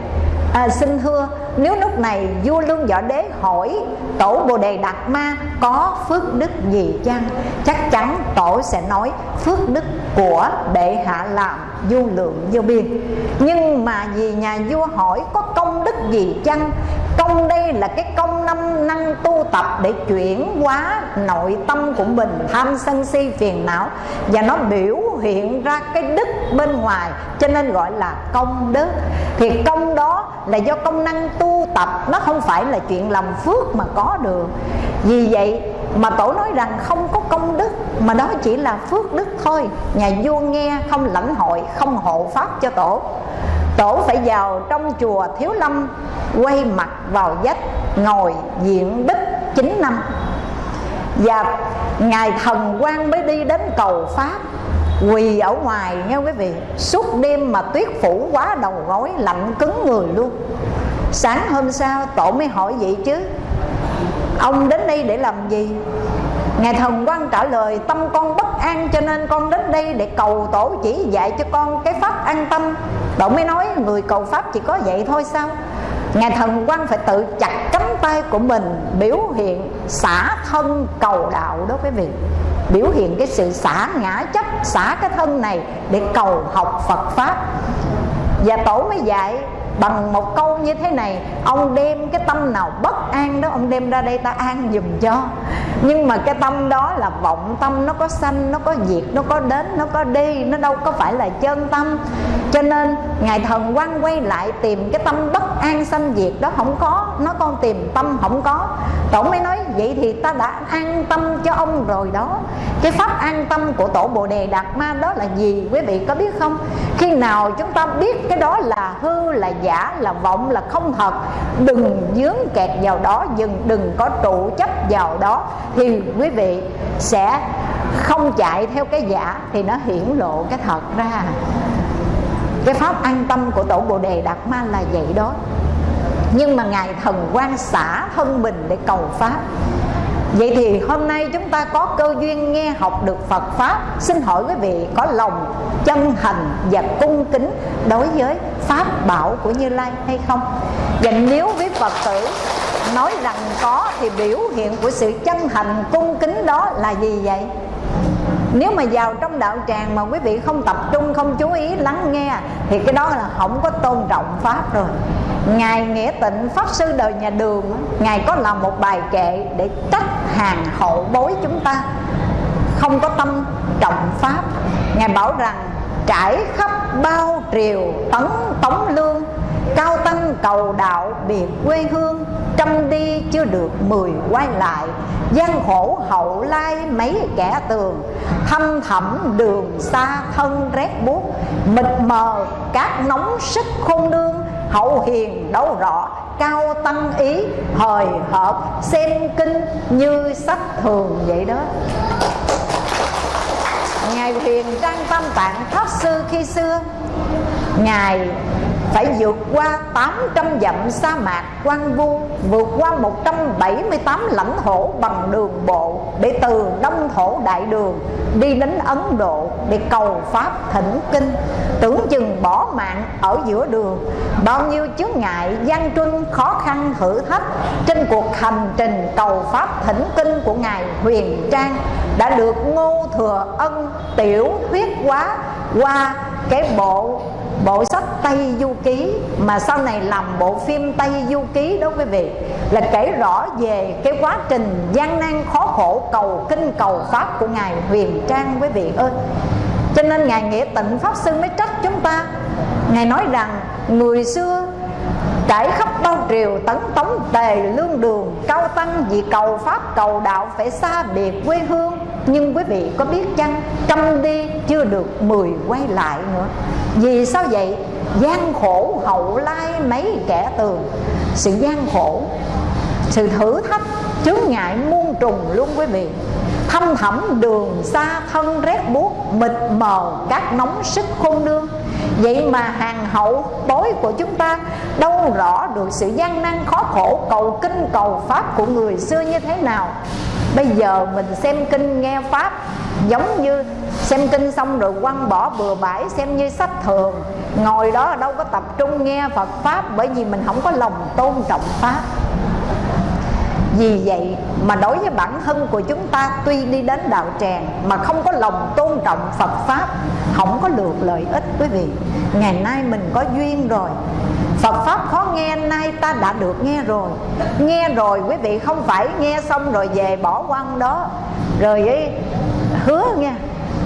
à, xin thưa nếu lúc này vua lương võ đế hỏi tổ bồ đề đạt ma có phước đức gì chăng chắc chắn tổ sẽ nói phước đức của bệ hạ làm du lượng vô biên. Nhưng mà vì nhà vua hỏi có công đức gì chăng công đây là cái công năm năng tu tập để chuyển hóa nội tâm của mình, tham sân si phiền não. Và nó biểu hiện ra cái đức bên ngoài, cho nên gọi là công đức. Thì công đó là do công năng tu tập, nó không phải là chuyện làm phước mà có được. Vì vậy mà tổ nói rằng không có công đức, mà đó chỉ là phước đức thôi. Nhà vua nghe không lãnh hội, không hộ pháp cho tổ. Tổ phải vào trong chùa thiếu lâm, quay mặt vào vách ngồi diện bích 9 năm. Và ngài thần quan mới đi đến cầu pháp, quỳ ở ngoài, nghe quý vị, suốt đêm mà tuyết phủ quá đầu gối, lạnh cứng người luôn. Sáng hôm sau tổ mới hỏi vậy chứ ông đến đây để làm gì? Ngài thần quan trả lời, tâm con bất an, cho nên con đến đây để cầu tổ chỉ dạy cho con cái pháp an tâm. Tổ mới nói, người cầu pháp chỉ có vậy thôi sao? Ngài thần quan phải tự chặt cánh tay của mình, biểu hiện xả thân cầu đạo đó quý vị. Biểu hiện cái sự xả ngã chấp, xả cái thân này để cầu học phật pháp. Và tổ mới dạy bằng một câu như thế này, ông đem cái tâm nào bất an đó, ông đem ra đây ta an dùm cho. Nhưng mà cái tâm đó là vọng tâm, nó có sanh, nó có diệt, nó có đến, nó có đi, nó đâu có phải là chân tâm. Cho nên ngài thần quan quay lại tìm cái tâm bất an sanh diệt đó không có nó con tìm tâm không có. Tổ mới nói vậy thì ta đã an tâm cho ông rồi đó. Cái pháp an tâm của tổ bồ đề đạt ma đó là gì? Quý vị có biết không? Khi nào chúng ta biết cái đó là hư là giả là vọng là không thật đừng dướng kẹt vào đó dừng, đừng có trụ chấp vào đó thì quý vị sẽ không chạy theo cái giả thì nó hiển lộ cái thật ra cái pháp an tâm của tổ bồ đề đạt ma là vậy đó nhưng mà ngài thần quan xả thân mình để cầu pháp Vậy thì hôm nay chúng ta có cơ duyên nghe học được Phật Pháp Xin hỏi quý vị, có lòng chân thành và cung kính đối với Pháp bảo của Như Lai hay không? Và nếu với Phật tử nói rằng có thì biểu hiện của sự chân thành, cung kính đó là gì vậy? Nếu mà vào trong đạo tràng mà quý vị không tập trung, không chú ý, lắng nghe, thì cái đó là không có tôn trọng pháp rồi. Ngài nghĩa tịnh, pháp sư đời nhà đường ngài có làm một bài kệ để trách hàng hậu bối chúng ta. Không có tâm trọng pháp. Ngài bảo rằng, trải khắp bao triều, tấn tống lương cao tăng cầu đạo biệt quê hương, trăm đi chưa được mười quay lại. Gian khổ hậu lai mấy kẻ tường thâm thẳm đường xa thân rét buốt. Mịt mờ cát nóng sức khôn đương hậu hiền đâu rõ. Cao tăng ý, hời hợt, xem kinh như sách thường vậy đó. Ngài huyền trang tam tạng pháp sư khi xưa. Ngài phải vượt qua 800 dặm sa mạc, quang vu, vượt qua 178 lãnh thổ bằng đường bộ để từ đông thổ đại đường đi đến Ấn Độ để cầu pháp thỉnh kinh. Tưởng chừng bỏ mạng ở giữa đường, bao nhiêu chướng ngại, gian truân, khó khăn, thử thách trên cuộc hành trình cầu pháp thỉnh kinh của ngài Huyền Trang đã được Ngô Thừa Ân tiểu thuyết quá qua cái bộ bộ sách Tây Du Ký, mà sau này làm bộ phim Tây Du Ký đó quý vị, là kể rõ về cái quá trình gian nan khó khổ, cầu kinh, cầu pháp của ngài Huyền Trang quý vị ơi. Cho nên ngài nghĩa tịnh pháp sư mới trách chúng ta. Ngài nói rằng, người xưa trải khắp bao triều tấn tống, tề lương đường, cao tăng, vì cầu pháp, cầu đạo phải xa biệt quê hương. Nhưng quý vị có biết chăng, trăm đi chưa được mười quay lại nữa. Vì sao vậy? Gian khổ hậu lai mấy kẻ tường. Sự gian khổ, sự thử thách chướng ngại muôn trùng luôn quý vị. Thâm thẳm đường xa thân rét buốt, mịt mờ các nóng sức khôn đương vậy mà hàng hậu bối của chúng ta đâu rõ được sự gian nan khó khổ, cầu kinh, cầu pháp của người xưa như thế nào. Bây giờ mình xem kinh nghe pháp, giống như xem kinh xong rồi quăng bỏ bừa bãi, xem như sách thường. Ngồi đó đâu có tập trung nghe phật pháp bởi vì mình không có lòng tôn trọng pháp vì vậy mà đối với bản thân của chúng ta tuy đi đến đạo tràng mà không có lòng tôn trọng Phật Pháp không có được lợi ích quý vị. Ngày nay mình có duyên rồi. Phật Pháp khó nghe nay ta đã được nghe rồi. Nghe rồi quý vị không phải nghe xong rồi về bỏ quăng đó. Rồi ấy, hứa nha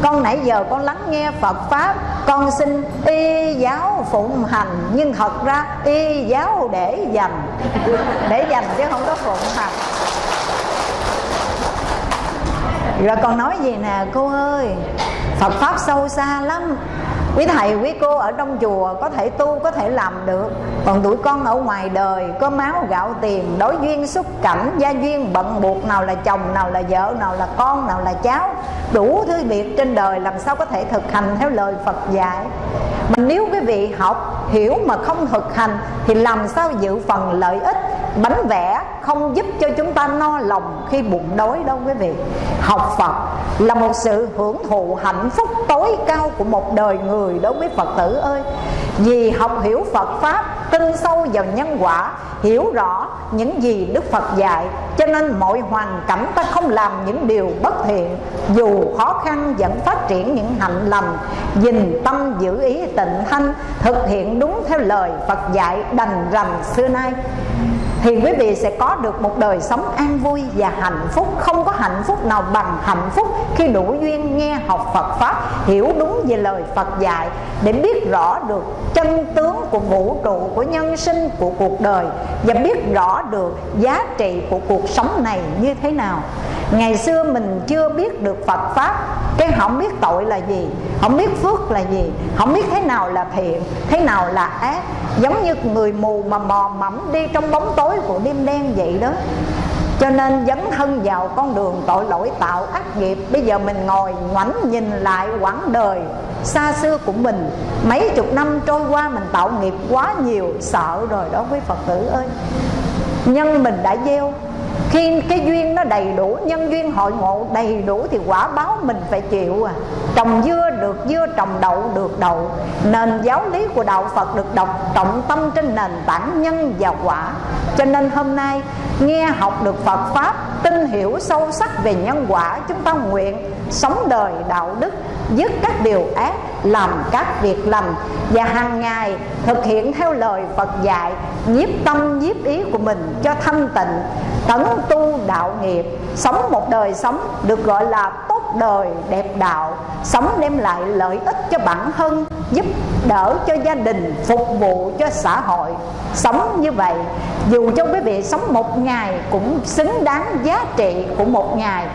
con nãy giờ con lắng nghe Phật Pháp con xin y giáo phụng hành, Nhưng thật ra y giáo để dành. Để dành chứ không có phụng hành. Rồi con nói gì nè, cô ơi? Phật Pháp sâu xa lắm quý thầy, quý cô ở trong chùa có thể tu, có thể làm được. Còn tụi con ở ngoài đời, có máu gạo tiền, đối duyên xúc cảnh, gia duyên bận buộc, nào là chồng, nào là vợ, nào là con, nào là cháu. Đủ thứ việc trên đời làm sao có thể thực hành theo lời phật dạy. Mà nếu quý vị học, hiểu mà không thực hành, thì làm sao dự phần lợi ích, bánh vẽ không giúp cho chúng ta no lòng khi bụng đói đâu quý vị. Học phật là một sự hưởng thụ hạnh phúc tối cao của một đời người đối với phật tử ơi. Vì học hiểu phật pháp, tin sâu vào nhân quả, hiểu rõ những gì đức phật dạy, cho nên mọi hoàn cảnh ta không làm những điều bất thiện. Dù khó khăn vẫn phát triển những hạnh lành, dình tâm giữ ý tịnh thanh, thực hiện đúng theo lời phật dạy đành rành xưa nay thì quý vị sẽ có được một đời sống an vui và hạnh phúc. Không có hạnh phúc nào bằng hạnh phúc khi đủ duyên nghe học Phật pháp, hiểu đúng về lời Phật dạy, để biết rõ được chân tướng của vũ trụ của nhân sinh, của cuộc đời, và biết rõ được giá trị của cuộc sống này như thế nào. Ngày xưa mình chưa biết được Phật pháp, cái không biết tội là gì, không biết phước là gì, không biết thế nào là thiện, thế nào là ác. Giống như người mù mà mò mẫm đi trong bóng tối tối của đêm đen vậy đó. Cho nên dấn thân vào con đường tội lỗi tạo ác nghiệp. Bây giờ mình ngồi ngoảnh nhìn lại quãng đời xa xưa của mình. Mấy chục năm trôi qua mình tạo nghiệp quá nhiều, Sợ rồi đó quý Phật tử ơi. Nhân mình đã gieo khi cái duyên nó đầy đủ, nhân duyên hội ngộ đầy đủ thì quả báo mình phải chịu à. Trồng dưa được dưa, trồng đậu được đậu. Nền giáo lý của đạo phật được đọc trọng tâm trên nền tảng nhân và quả. Cho nên hôm nay, nghe học được phật pháp, tin hiểu sâu sắc về nhân quả, chúng ta nguyện sống đời đạo đức dứt các điều ác, làm các việc lành và hàng ngày thực hiện theo lời Phật dạy, nhiếp tâm, nhiếp ý của mình cho thanh tịnh, tấn tu đạo nghiệp, sống một đời sống được gọi là tốt đời đẹp đạo, sống đem lại lợi ích cho bản thân, giúp đỡ cho gia đình, phục vụ cho xã hội. Sống như vậy, dù cho quý vị sống một ngày cũng xứng đáng giá trị của một ngày,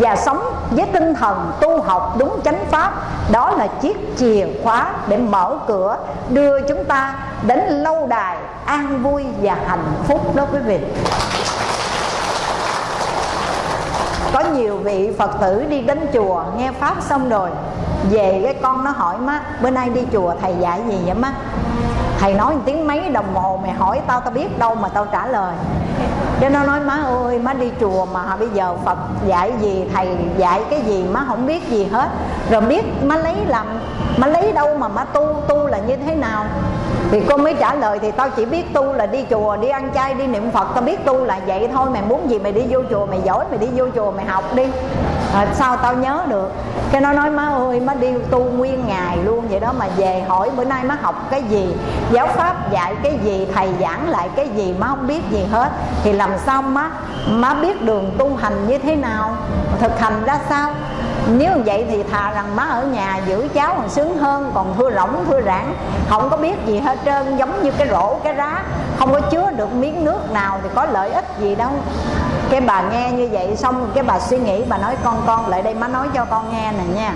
và sống với tinh thần tu học đúng chánh pháp, đó là chiếc chìa khóa để mở cửa, đưa chúng ta đến lâu đài an vui và hạnh phúc đó quý vị. Có nhiều vị phật tử đi đến chùa, nghe pháp xong rồi, về cái con nó hỏi, má, bữa nay đi chùa thầy dạy gì vậy, má? Thầy nói một tiếng mấy đồng hồ, mày hỏi tao tao biết đâu mà tao trả lời. Cho nó nói, má ơi, má đi chùa mà bây giờ phật dạy gì, thầy dạy cái gì má không biết gì hết. Rồi biết má lấy làm, má lấy đâu mà má tu tu là như thế nào? Thì con mới trả lời, thì tao chỉ biết tu là đi chùa, đi ăn chay, đi niệm phật, tao biết tu là vậy thôi, mày muốn gì mày đi vô chùa, mày giỏi, mày đi vô chùa, mày học đi à, sao tao nhớ được? Cái nó nói má ơi má đi tu nguyên ngày luôn vậy đó mà về hỏi bữa nay má học cái gì giáo pháp dạy cái gì thầy giảng lại cái gì má không biết gì hết. Thì làm sao má má biết đường tu hành như thế nào? Thực hành ra sao? Nếu vậy thì thà rằng má ở nhà giữ cháu còn sướng hơn còn thưa rỗng thưa rãng. Không có biết gì hết trơn giống như cái rổ cái rá. Không có chứa được miếng nước nào thì có lợi ích gì đâu cái bà nghe như vậy xong cái bà suy nghĩ, bà nói, con con, lại đây má nói cho con nghe nè nha.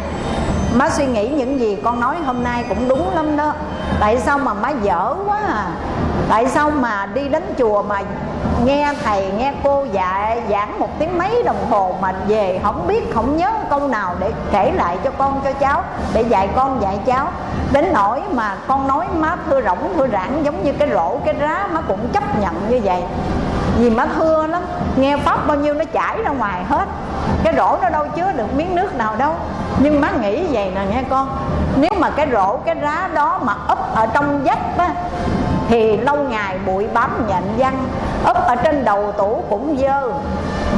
Má suy nghĩ những gì con nói hôm nay cũng đúng lắm đó. Tại sao mà má dở quá à? Tại sao mà đi đến chùa mà nghe thầy, nghe cô dạy, giảng một tiếng mấy đồng hồ mà về không biết, không nhớ câu nào để kể lại cho con, cho cháu, để dạy con, dạy cháu? Đến nỗi mà con nói má thưa rỗng, thưa rãng giống như cái rổ, cái rá, má cũng chấp nhận như vậy vì má thưa lắm nghe pháp bao nhiêu nó chảy ra ngoài hết. Cái rổ nó đâu chứa được miếng nước nào đâu. Nhưng má nghĩ vậy nè, nghe con. Nếu mà cái rổ, cái rá đó mà ấp ở trong vách á, thì lâu ngày bụi bám nhện văng. Ấp ở trên đầu tủ cũng dơ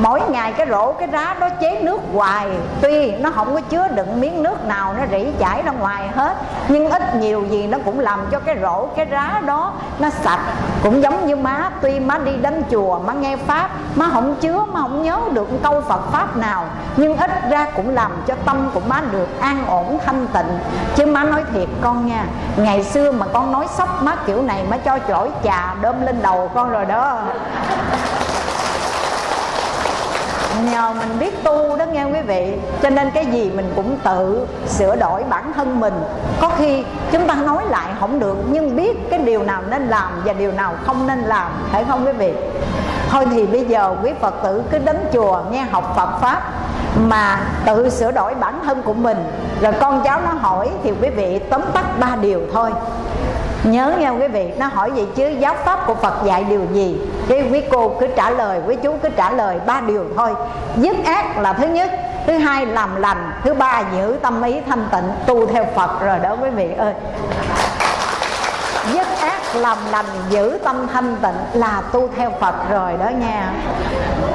mỗi ngày cái rổ, cái rá đó chế nước hoài. Tuy nó không có chứa đựng miếng nước nào, nó rỉ chảy ra ngoài hết. Nhưng ít nhiều gì nó cũng làm cho cái rổ, cái rá đó nó sạch. Cũng giống như má, tuy má đi đến chùa, má nghe pháp, má không chứa, má không nhớ được câu phật pháp nào. Nhưng ít ra cũng làm cho tâm của má được an ổn, thanh tịnh. Chứ má nói thiệt, con nha, ngày xưa mà con nói sốc má kiểu này, má cho chổi trà đơm lên đầu con rồi đó nhờ mình biết tu đó nghe quý vị. Cho nên cái gì mình cũng tự sửa đổi bản thân mình. Có khi chúng ta nói lại không được, nhưng biết cái điều nào nên làm và điều nào không nên làm, phải không quý vị? Thôi thì bây giờ quý phật tử cứ đến chùa nghe học phật pháp mà tự sửa đổi bản thân của mình. Rồi con cháu nó hỏi thì quý vị tóm tắt ba điều thôi nhớ nha quý vị, nó hỏi vậy chứ giáo pháp của phật dạy điều gì? Cái quý cô cứ trả lời, quý chú cứ trả lời ba điều thôi. Dứt ác là thứ nhất, thứ hai làm lành, thứ ba giữ tâm ý thanh tịnh, tu theo phật rồi đó quý vị ơi. Dứt ác làm lành, giữ tâm thanh tịnh là tu theo phật rồi đó nha.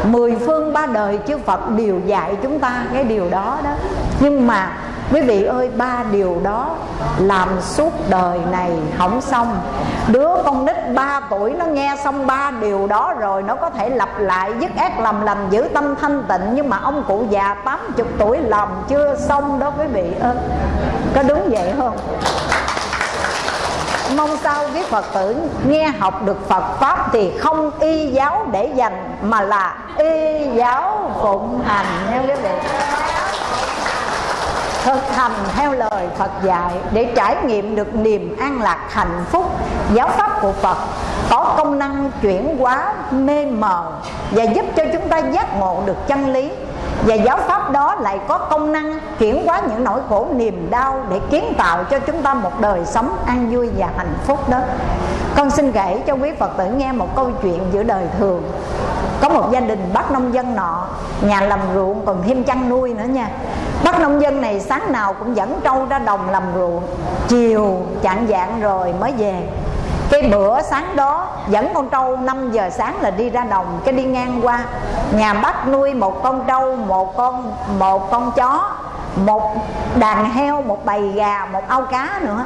Mười phương ba đời chư phật đều dạy chúng ta cái điều đó đó. Nhưng mà quý vị ơi, ba điều đó làm suốt đời này không xong. Đứa con nít 3 tuổi nó nghe xong ba điều đó rồi, nó có thể lặp lại, dứt ác làm lành, giữ tâm thanh tịnh. Nhưng mà ông cụ già 80 tuổi làm chưa xong đó, quý vị ơi. Có đúng vậy không? Mong sao quý Phật tử nghe học được Phật Pháp thì không y giáo để dành, mà là y giáo phụng hành, nha quý vị thực hành theo lời Phật dạy để trải nghiệm được niềm an lạc hạnh phúc, giáo pháp của Phật, có công năng chuyển hóa mê mờ và giúp cho chúng ta giác ngộ được chân lý. Và giáo pháp đó lại có công năng chuyển hóa những nỗi khổ niềm đau để kiến tạo cho chúng ta một đời sống an vui và hạnh phúc đó. Con xin kể cho quý phật tử nghe một câu chuyện giữa đời thường. Có một gia đình bác nông dân nọ, nhà làm ruộng còn thêm chăn nuôi nữa nha bác nông dân này sáng nào cũng dẫn trâu ra đồng làm ruộng. Chiều chạng dạng rồi mới về. Cái bữa sáng đó, dẫn con trâu 5 giờ sáng là đi ra đồng, cái đi ngang qua. Nhà bác nuôi một con trâu, một con một con chó, một đàn heo, một bầy gà, một ao cá nữa.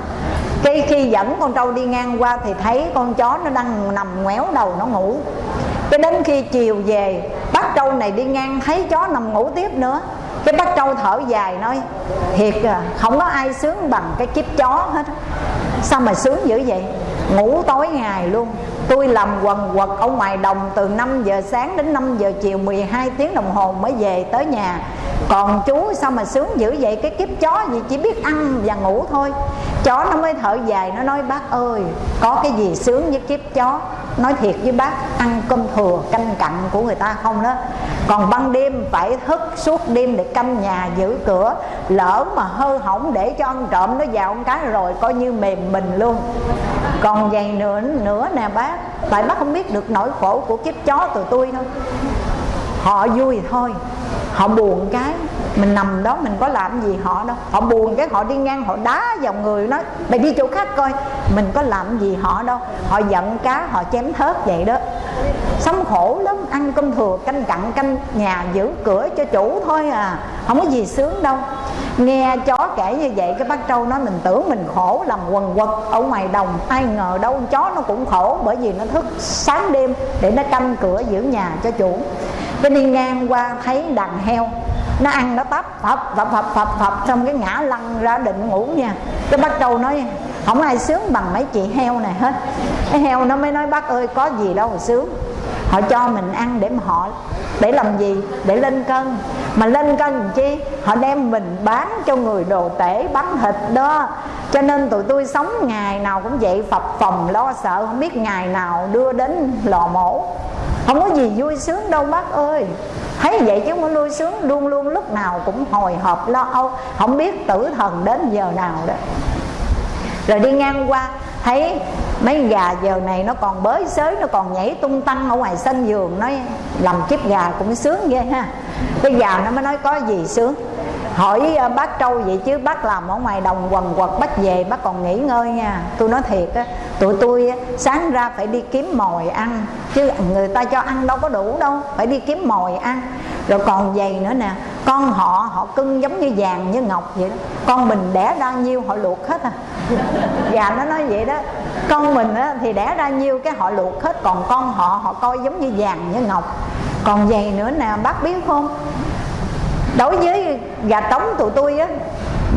Cái khi dẫn con trâu đi ngang qua thì thấy con chó nó đang nằm ngoéo đầu nó ngủ. Cái đến khi chiều về, bác trâu này đi ngang, thấy chó nằm ngủ tiếp nữa cái bác trâu thở dài nói, thiệt à không có ai sướng bằng cái kiếp chó hết sao mà sướng dữ vậy? Ngủ tối ngày luôn. Tôi làm quần quật ở ngoài đồng từ 5 giờ sáng đến 5 giờ chiều 12 tiếng đồng hồ mới về tới nhà còn chú sao mà sướng dữ vậy? Cái kiếp chó gì chỉ biết ăn và ngủ thôi. Chó nó mới thở dài, nó nói, bác ơi, có cái gì sướng với kiếp chó? Nói thiệt với bác, ăn cơm thừa canh cặn của người ta không đó. Còn ban đêm phải thức suốt đêm để canh nhà, giữ cửa, lỡ mà hư hỏng để cho ăn trộm nó vào con cái rồi coi như mềm mình luôn. Còn vậy nữa nữa nè bác, tại bác không biết được nỗi khổ của kiếp chó tụi tôi thôi. Họ vui thôi họ buồn cái, mình nằm đó, mình có làm gì họ đâu. Họ buồn cái, họ đi ngang, họ đá vào người nó. Mày đi chỗ khác coi, mình có làm gì họ đâu. Họ giận cá, họ chém thớt vậy đó. Sống khổ lắm, ăn cơm thừa, canh cặn, canh nhà, giữ cửa cho chủ thôi à. Không có gì sướng đâu. Nghe chó kể như vậy, cái bác trâu nói mình tưởng mình khổ làm quần quật ở ngoài đồng. Ai ngờ đâu chó nó cũng khổ, bởi vì nó thức sáng đêm để nó canh cửa giữ nhà cho chủ cái đi ngang qua thấy đàn heo. Nó ăn nó tấp, phập phập phập phập phập, xong cái ngã lăn ra định ngủ nha. Cái bác trâu nói, không ai sướng bằng mấy chị heo này hết. Cái heo nó mới nói, bác ơi, có gì đâu mà sướng. Họ cho mình ăn để mà họ, để làm gì? Để lên cân. Mà lên cân làm chi? Họ đem mình bán cho người đồ tể, bán thịt đó. Cho nên tụi tôi sống ngày nào cũng vậy, phập phòng lo sợ, không biết ngày nào đưa đến lò mổ không có gì vui sướng đâu, bác ơi. Thấy vậy chứ không có vui sướng, luôn luôn lúc nào cũng hồi hộp, lo âu, không biết tử thần đến giờ nào đó. Rồi đi ngang qua, thấy mấy gà giờ này nó còn bới xới, nó còn nhảy tung tăng ở ngoài sân vườn, nói làm kiếp gà cũng sướng ghê ha. Cái gà nó mới nói, có gì sướng? Hỏi à, bác trâu vậy chứ bác làm ở ngoài đồng quần quật bác về bác còn nghỉ ngơi nha. Tôi nói thiệt á tụi tôi sáng ra phải đi kiếm mồi ăn chứ người ta cho ăn đâu có đủ đâu phải đi kiếm mồi ăn. Rồi còn vậy nữa nè con họ họ cưng giống như vàng như ngọc vậy đó. Con mình đẻ ra nhiêu họ luộc hết à. Gà nó nói vậy đó. Con mình á, thì đẻ ra nhiêu cái họ luộc hết còn con họ họ coi giống như vàng như ngọc. Còn vậy nữa nè bác biết không? Đối với gà trống tụi tôi á,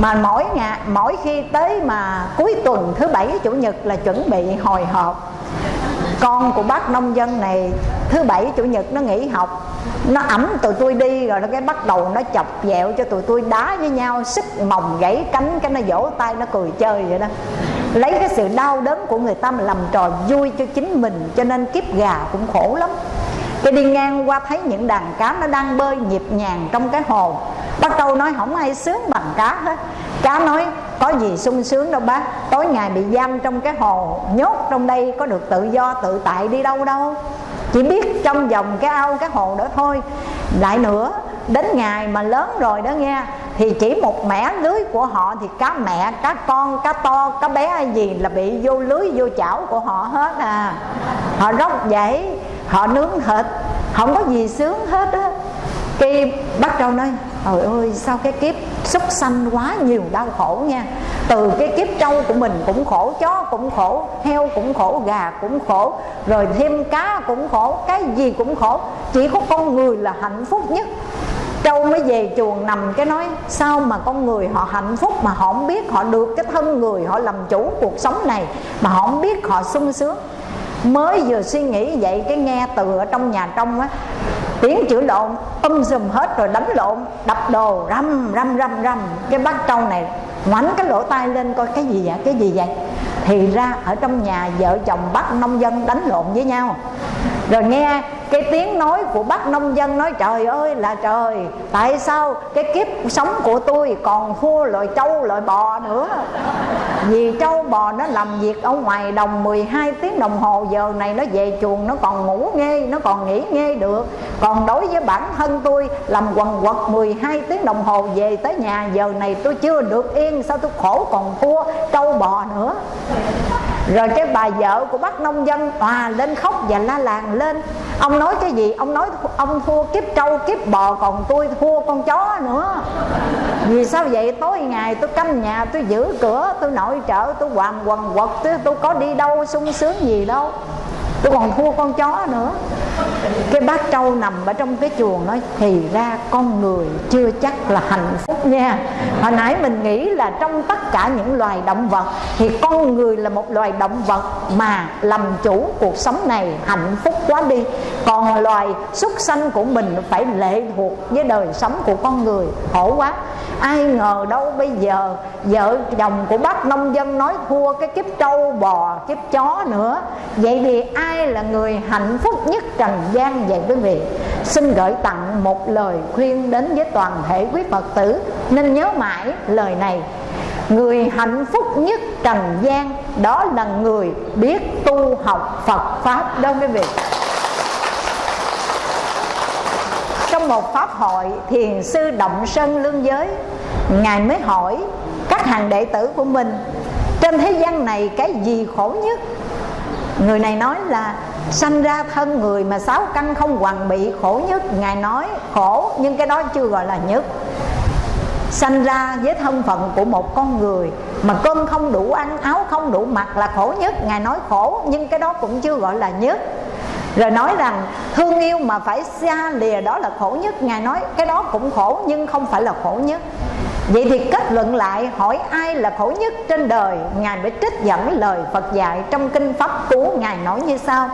mà mỗi ngày mỗi khi tới mà cuối tuần thứ bảy, chủ nhật là chuẩn bị hồi hộp. Con của bác nông dân này, thứ bảy, chủ nhật nó nghỉ học. Nó ẩm tụi tôi đi rồi nó cái bắt đầu nó chọc dẹo cho tụi tôi đá với nhau sức mồng gãy cánh cái nó vỗ tay nó cười chơi vậy đó. Lấy cái sự đau đớn của người ta mà làm trò vui cho chính mình, cho nên kiếp gà cũng khổ lắm cái đi ngang qua thấy những đàn cá nó đang bơi nhịp nhàng trong cái hồ. Bác câu nói, không ai sướng bằng cá hết. Cá nói, có gì sung sướng đâu bác. Tối ngày bị giam trong cái hồ, nhốt trong đây, có được tự do tự tại đi đâu đâu. Chỉ biết trong vòng cái ao, cái hồ đó thôi. Lại nữa, đến ngày mà lớn rồi đó nghe, thì chỉ một mẻ lưới của họ thì cá mẹ, cá con, cá to, cá bé hay gì là bị vô lưới, vô chảo của họ hết à. Họ rất vậy họ nướng thịt, không có gì sướng hết á. Cái bắt đầu nói, trời ơi, sao cái kiếp súc sanh quá nhiều đau khổ nha. Từ cái kiếp trâu của mình cũng khổ, chó cũng khổ, heo cũng khổ, gà cũng khổ, rồi thêm cá cũng khổ, cái gì cũng khổ. Chỉ có con người là hạnh phúc nhất. Trâu mới về chuồng nằm cái nói, sao mà con người họ hạnh phúc mà họ không biết? Họ được cái thân người, họ làm chủ cuộc sống này mà họ không biết họ sung sướng mới vừa suy nghĩ vậy, cái nghe từ ở trong nhà trong á, tiếng chửi lộn um dùm hết rồi đánh lộn, đập đồ răm răm răm răm cái bác trâu này ngoảnh cái lỗ tai lên coi cái gì vậy, cái gì vậy? Thì ra ở trong nhà vợ chồng bắt nông dân đánh lộn với nhau rồi nghe cái tiếng nói của bác nông dân nói, trời ơi là trời, tại sao cái kiếp sống của tôi còn thua loại trâu loại bò nữa? Vì trâu, bò nó làm việc ở ngoài đồng 12 tiếng đồng hồ, giờ này nó về chuồng, nó còn ngủ nghe nó còn nghỉ nghe được. Còn đối với bản thân tôi, làm quần quật 12 tiếng đồng hồ về tới nhà, giờ này tôi chưa được yên, sao tôi khổ còn thua trâu bò nữa? Rồi cái bà vợ của bác nông dân à lên khóc và la làng lên. Ông nói cái gì? Ông nói ông thua kiếp trâu kiếp bò còn tôi thua con chó nữa. Vì sao vậy? Tối ngày tôi canh nhà tôi giữ cửa tôi nội trợ tôi hoàn quần quật tôi, tôi có đi đâu sung sướng gì đâu. Tôi còn thua con chó nữa cái bát trâu nằm ở trong cái chuồng nói thì ra con người chưa chắc là hạnh phúc nha. Hồi nãy mình nghĩ là trong tất cả những loài động vật thì con người là một loài động vật mà làm chủ cuộc sống này hạnh phúc quá đi. Còn loài xuất sanh của mình phải lệ thuộc với đời sống của con người, khổ quá. Ai ngờ đâu bây giờ vợ chồng của bác nông dân nói thua cái kiếp trâu bò, kiếp chó nữa. Vậy thì ai là người hạnh phúc nhất trần gian vậy quý vị xin gửi tặng một lời khuyên đến với toàn thể quý phật tử. Nên nhớ mãi lời này. Người hạnh phúc nhất trần gian đó là người biết tu học phật pháp. Đâu quý vị trong một pháp hội thiền sư động sơn lương giới, ngài mới hỏi các hàng đệ tử của mình, trên thế gian này cái gì khổ nhất? Người này nói là sanh ra thân người mà sáu căn không hoàn bị, khổ nhất, ngài nói, khổ, nhưng cái đó chưa gọi là nhất. Sanh ra với thân phận của một con người mà cơm không đủ ăn, áo không đủ mặc là khổ nhất. Ngài nói khổ, nhưng cái đó cũng chưa gọi là nhất. Rồi nói rằng, thương yêu mà phải xa lìa đó là khổ nhất. Ngài nói, cái đó cũng khổ, nhưng không phải là khổ nhất. Vậy thì kết luận lại, hỏi ai là khổ nhất trên đời, Ngài mới trích dẫn lời Phật dạy trong Kinh Pháp Cú. Ngài nói như sau,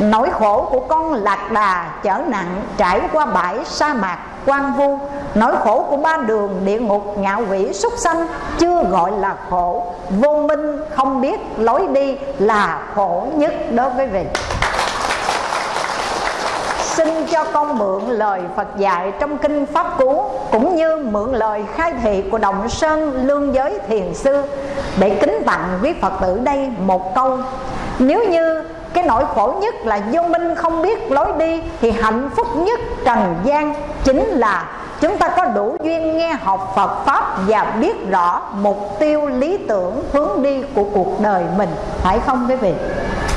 Nỗi khổ của con lạc đà, chở nặng, trải qua bãi sa mạc, quan vu. Nỗi khổ của ba đường, địa ngục, ngạo quỷ, súc sanh, Chưa gọi là khổ. Vô minh không biết lối đi là khổ nhất đối với vị xin cho con mượn lời Phật dạy trong kinh Pháp Cú, cũng như mượn lời khai thị của Động Sơn Lương Giới Thiền Sư, để kính tặng quý Phật tử đây một câu. Nếu như cái nỗi khổ nhất là vô minh không biết lối đi, thì hạnh phúc nhất trần gian chính là chúng ta có đủ duyên nghe học Phật Pháp và biết rõ mục tiêu, lý tưởng, hướng đi của cuộc đời mình. Phải không quý vị?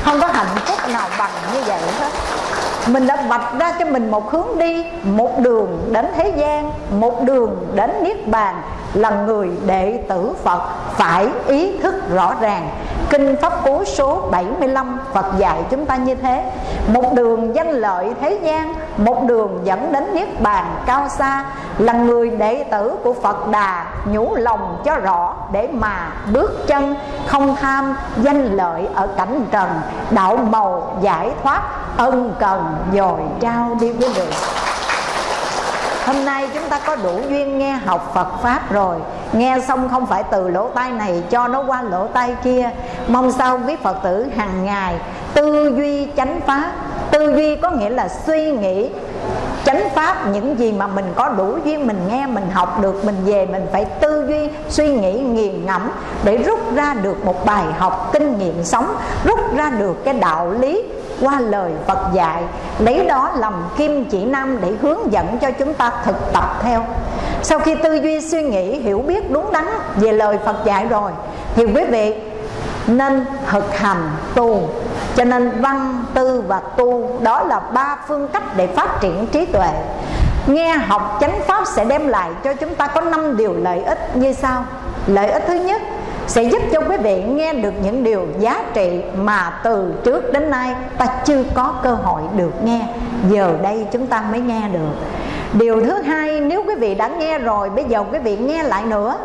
Không có hạnh phúc nào bằng như vậy hết mình đã vạch ra cho mình một hướng đi, một đường đến thế gian, một đường đến niết bàn là người đệ tử Phật, phải ý thức rõ ràng Kinh Pháp Cú số 75 Phật dạy chúng ta như thế Một đường danh lợi thế gian, Một đường dẫn đến Niết Bàn cao xa, Là người đệ tử của Phật Đà Nhủ lòng cho rõ để mà bước chân, Không tham danh lợi ở cảnh trần, Đạo màu giải thoát, ân cần dồi trao đi với người. Hôm nay chúng ta có đủ duyên nghe học Phật Pháp rồi. Nghe xong không phải từ lỗ tai này cho nó qua lỗ tai kia. Mong sao quý Phật tử hàng ngày tư duy chánh pháp. Tư duy có nghĩa là suy nghĩ chánh pháp, những gì mà mình có đủ duyên, mình nghe, mình học được, mình về, mình phải tư duy, suy nghĩ, nghiền ngẫm để rút ra được một bài học kinh nghiệm sống, rút ra được cái đạo lý qua lời Phật dạy. Lấy đó làm kim chỉ nam để hướng dẫn cho chúng ta thực tập theo. Sau khi tư duy suy nghĩ, hiểu biết đúng đắn về lời Phật dạy rồi, thì quý vị nên thực hành tu. Cho nên văn tư và tu, đó là ba phương cách để phát triển trí tuệ. Nghe học chánh pháp sẽ đem lại cho chúng ta có năm điều lợi ích. Như sau. Lợi ích thứ nhất sẽ giúp cho quý vị nghe được những điều giá trị mà từ trước đến nay ta chưa có cơ hội được nghe. Giờ đây chúng ta mới nghe được. Điều thứ hai nếu quý vị đã nghe rồi bây giờ quý vị nghe lại nữa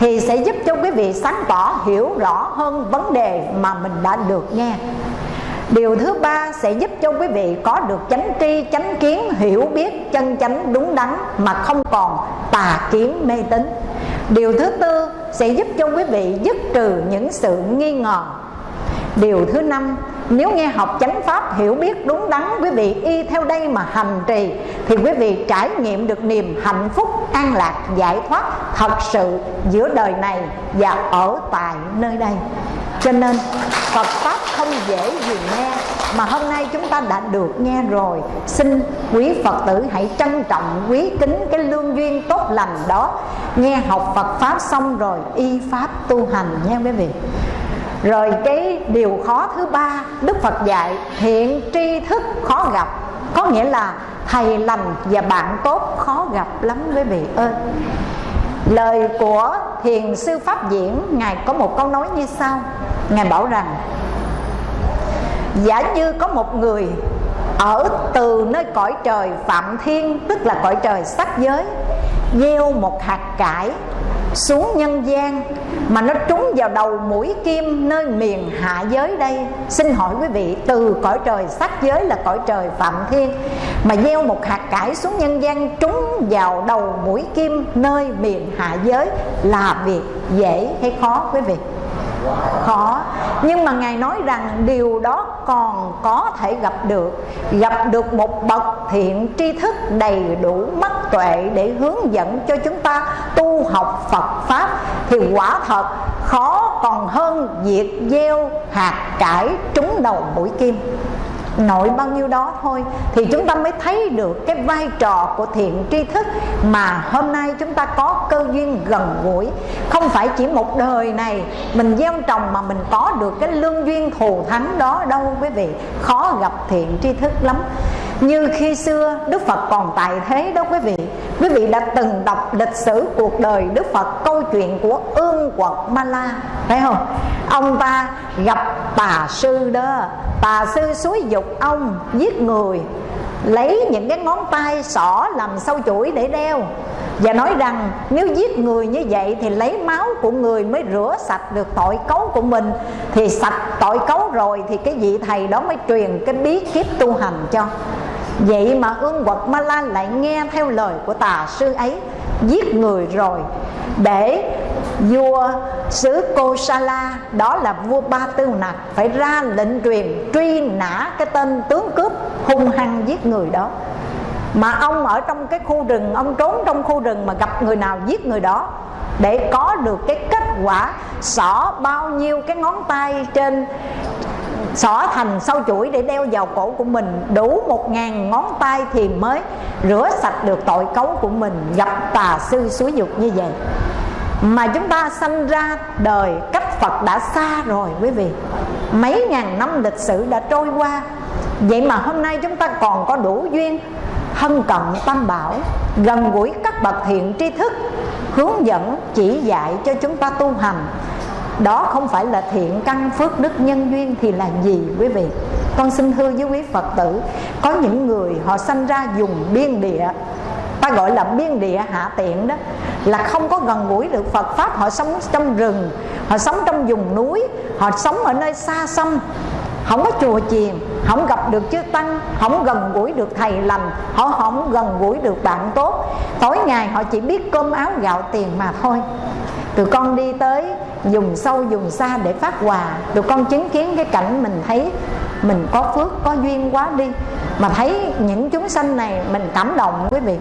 thì sẽ giúp cho quý vị sáng tỏ hiểu rõ hơn vấn đề mà mình đã được nghe. Điều thứ ba sẽ giúp cho quý vị có được chánh tri, chánh kiến, hiểu biết chân chánh đúng đắn mà không còn tà kiến mê tín. Điều thứ tư sẽ giúp cho quý vị dứt trừ những sự nghi ngờ. Điều thứ năm, Nếu nghe học chánh pháp hiểu biết đúng đắn, Quý vị y theo đây mà hành trì, Thì quý vị trải nghiệm được niềm hạnh phúc, an lạc, giải thoát Thật sự giữa đời này và ở tại nơi đây. Cho nên, Phật Pháp không dễ gì nghe, Mà hôm nay chúng ta đã được nghe rồi. Xin quý Phật tử hãy trân trọng, quý kính cái lương duyên tốt lành đó. Nghe học Phật Pháp xong rồi, y Pháp tu hành nha quý vị. Rồi cái điều khó thứ ba, đức phật dạy, hiện tri thức khó gặp. Có nghĩa là thầy lành và bạn tốt khó gặp lắm quý vị ơi lời của thiền sư pháp diễn, ngài có một câu nói như sau. Ngài bảo rằng, giả như có một người ở từ nơi cõi trời phạm thiên, tức là cõi trời sắc giới, gieo một hạt cải xuống nhân gian mà nó trúng vào đầu mũi kim nơi miền hạ giới đây. Xin hỏi quý vị, từ cõi trời sắc giới là cõi trời phạm thiên mà gieo một hạt cải xuống nhân gian trúng vào đầu mũi kim nơi miền hạ giới là việc dễ hay khó quý vị? Khó. Nhưng mà ngài nói rằng điều đó còn có thể gặp được. Gặp được một bậc thiện tri thức đầy đủ mắt tuệ để hướng dẫn cho chúng ta tu học phật pháp thì quả thật khó còn hơn việc gieo hạt cải trúng đầu mũi kim nội bao nhiêu đó thôi, thì chúng ta mới thấy được cái vai trò của thiện tri thức mà hôm nay chúng ta có cơ duyên gần gũi. Không phải chỉ một đời này mình gieo trồng mà mình có được cái lương duyên thù thắng đó đâu quý vị. Khó gặp thiện tri thức lắm như khi xưa, Đức Phật còn tại thế đó quý vị. Quý vị đã từng đọc lịch sử cuộc đời Đức Phật, Câu chuyện của ương quật Ma La. Thấy không? Ông ta gặp tà sư đó. Tà sư xúi dục ông, giết người, Lấy những cái ngón tay sỏ làm sâu chuỗi để đeo. Và nói rằng, nếu giết người như vậy thì lấy máu của người mới rửa sạch được tội cấu của mình. Thì sạch tội cấu rồi thì cái vị thầy đó mới truyền cái bí kíp tu hành cho. Vậy mà ương quật Ma La lại nghe theo lời của tà sư ấy, Giết người rồi. Để vua xứ Kosala Đó là vua Ba Tư Nặc, Phải ra lệnh truyền truy nã cái tên tướng cướp hung hăng giết người đó. Mà ông ở trong cái khu rừng, ông trốn trong khu rừng mà gặp người nào giết người đó, để có được cái kết quả, xỏ bao nhiêu cái ngón tay trên xỏ thành sau chuỗi để đeo vào cổ của mình. Đủ một ngàn ngón tay thì mới rửa sạch được tội cấu của mình. Gặp tà sư suối dục như vậy. Mà chúng ta sanh ra đời cách Phật đã xa rồi, quý vị. Mấy ngàn năm lịch sử đã trôi qua. Vậy mà hôm nay chúng ta còn có đủ duyên thân cận tam bảo, gần gũi các bậc thiện tri thức, hướng dẫn, chỉ dạy cho chúng ta tu hành đó không phải là thiện căn phước đức nhân duyên thì là gì, quý vị? Con xin thưa với quý phật tử, có những người họ sanh ra dùng biên địa. Ta gọi là biên địa hạ tiện đó, là không có gần gũi được Phật pháp. Họ sống trong rừng, họ sống trong vùng núi, họ sống ở nơi xa xăm. Không có chùa chiền, không gặp được chư tăng, không gần gũi được thầy lành. Họ không gần gũi được bạn tốt. Tối ngày họ chỉ biết cơm áo gạo tiền mà thôi tụi con đi tới dùng sâu dùng xa để phát quà. Tụi con chứng kiến cái cảnh mình thấy mình có phước, có duyên quá đi. Mà thấy những chúng sanh này mình cảm động, quý vị.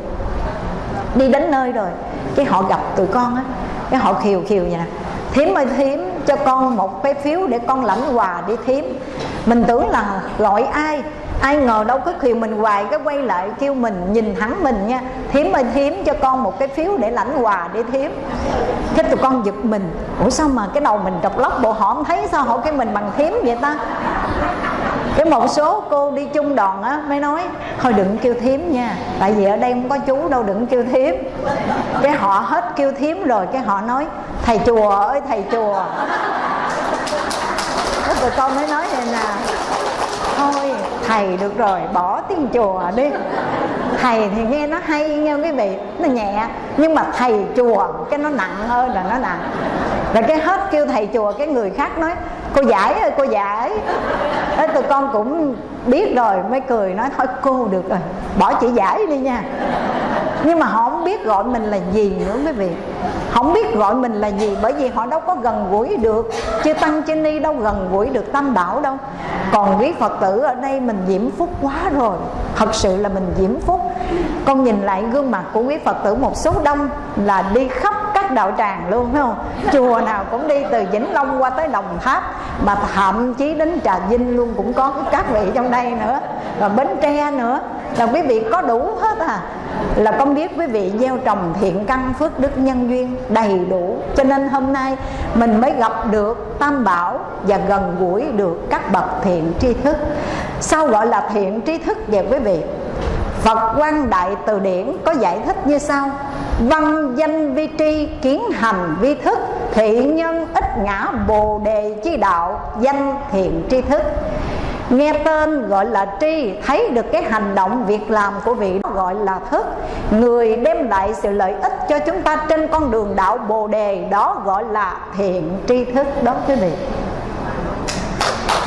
Đi đến nơi rồi, cái họ gặp tụi con á, cái họ khiều khiều vậy nè. Thím ơi, thím, cho con một cái phiếu để con lãnh quà đi thím. Mình tưởng là gọi ai? Ai ngờ đâu cứ khiều mình hoài cái quay lại kêu mình nhìn thẳng mình nha. Thím ơi, thím, cho con một cái phiếu để lãnh quà để thím. Cái tụi con giật mình. Ủa sao mà cái đầu mình trọc lóc bộ họ không thấy sao họ cái mình bằng thím vậy ta? Cái một số cô đi chung đoàn á, mới nói, thôi đừng kêu thím nha, tại vì ở đây không có chú đâu, đừng kêu thím. Cái họ hết kêu thím rồi, cái họ nói, thầy chùa ơi, thầy chùa. Cái tụi con mới nói vậy nè thầy được rồi, bỏ tiếng chùa đi. Thầy thì nghe nó hay, nghe quý vị, nó nhẹ. Nhưng mà thầy chùa, cái nó nặng hơn là nó nặng. Rồi cái hết kêu thầy chùa, cái người khác nói cô giải ơi, cô giải. Thế tụi con cũng biết rồi, mới cười nói, thôi cô được rồi, bỏ chị giải đi nha. Nhưng mà họ không biết gọi mình là gì nữa quý vị. Không biết gọi mình là gì bởi vì họ đâu có gần gũi được. Chưa tăng trên ni đâu gần gũi được tam bảo đâu. Còn quý phật tử ở đây mình diễm phúc quá rồi. Thật sự là mình diễm phúc. Con nhìn lại gương mặt của quý phật tử một số đông là đi khắp các đạo tràng luôn, phải không? Chùa nào cũng đi từ vĩnh long qua tới đồng tháp, mà thậm chí đến trà vinh luôn cũng có các vị trong đây nữa, và bến tre nữa. Là quý vị có đủ hết à. Là con biết quý vị gieo trồng thiện căn phước đức nhân duyên đầy đủ. Cho nên hôm nay mình mới gặp được tam bảo và gần gũi được các bậc thiện tri thức. Sao gọi là thiện tri thức vậy quý vị? Phật quan Đại Từ Điển có giải thích như sau. Văn danh vi tri kiến hành vi thức Thị nhân ít ngã bồ đề chi đạo, Danh thiện tri thức. Nghe tên gọi là tri, Thấy được cái hành động việc làm của vị đó gọi là thức. Người đem lại sự lợi ích cho chúng ta trên con đường đạo bồ đề, Đó gọi là thiện tri thức đó, quý vị.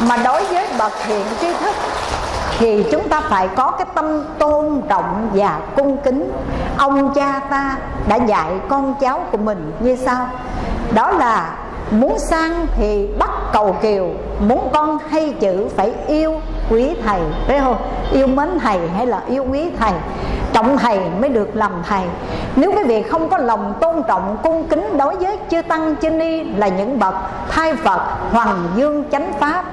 Mà đối với bậc thiện tri thức thì chúng ta phải có cái tâm tôn trọng và cung kính. Ông cha ta đã dạy con cháu của mình như sau. Đó là muốn sang thì bắt cầu kiều, muốn con hay chữ phải yêu quý thầy phải không? Yêu mến thầy hay là yêu quý thầy? Trọng thầy mới được làm thầy. Nếu quý vị không có lòng tôn trọng, cung kính đối với chư tăng chư ni là những bậc thai phật, hoàng dương chánh pháp,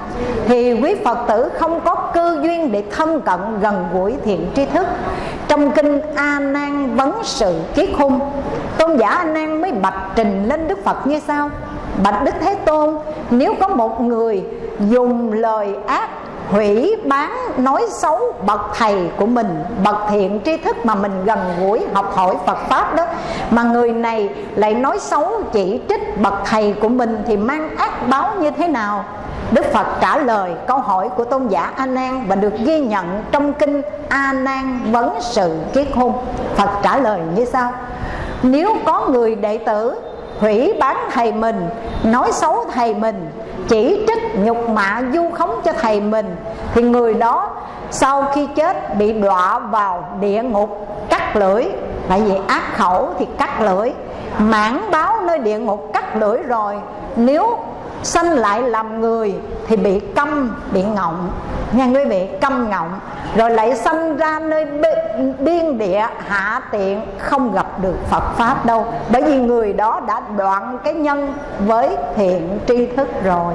thì quý phật tử không có cơ duyên để thân cận gần gũi thiện tri thức. Trong kinh a nan vấn sự kiết khung, tôn giả a nan mới bạch trình lên đức phật như sau. Bạch đức thế tôn, nếu có một người dùng lời ác hủy bán nói xấu bậc thầy của mình bậc thiện tri thức mà mình gần gũi học hỏi Phật pháp đó mà người này lại nói xấu chỉ trích bậc thầy của mình thì mang ác báo như thế nào Đức Phật trả lời câu hỏi của tôn giả A Nan và được ghi nhận trong kinh A Nan vấn sự kiết hôn. Phật trả lời như sau: Nếu có người đệ tử hủy bán thầy mình, nói xấu thầy mình, chỉ trích nhục mạ du khống cho thầy mình, thì người đó sau khi chết bị đọa vào địa ngục, cắt lưỡi. Tại vì ác khẩu thì cắt lưỡi. Mãn báo nơi địa ngục cắt lưỡi rồi. Nếu sanh lại làm người thì bị câm, bị ngọng. Nghe quý vị câm ngọng, rồi lại sanh ra nơi biên địa, hạ tiện, không gặp được Phật pháp đâu. Bởi vì người đó đã đoạn cái nhân với thiện tri thức rồi.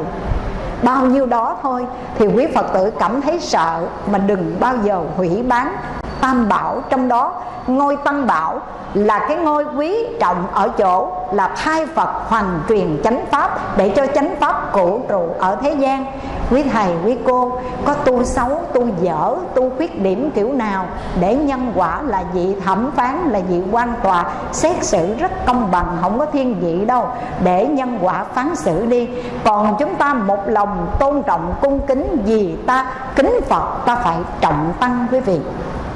Bao nhiêu đó thôi thì quý Phật tử cảm thấy sợ mà đừng bao giờ hủy bán tam bảo, trong đó ngôi tam bảo là cái ngôi quý trọng ở chỗ là thay Phật hoàn truyền chánh pháp để cho chánh pháp cổ trụ ở thế gian. Quý thầy, quý cô, có tu xấu, tu dở, tu khuyết điểm kiểu nào để nhân quả là vị thẩm phán, là vị quan tòa, xét xử rất công bằng, không có thiên vị đâu. Để nhân quả phán xử đi, còn chúng ta một lòng tôn trọng, cung kính vì ta kính Phật, ta phải trọng tăng quý vị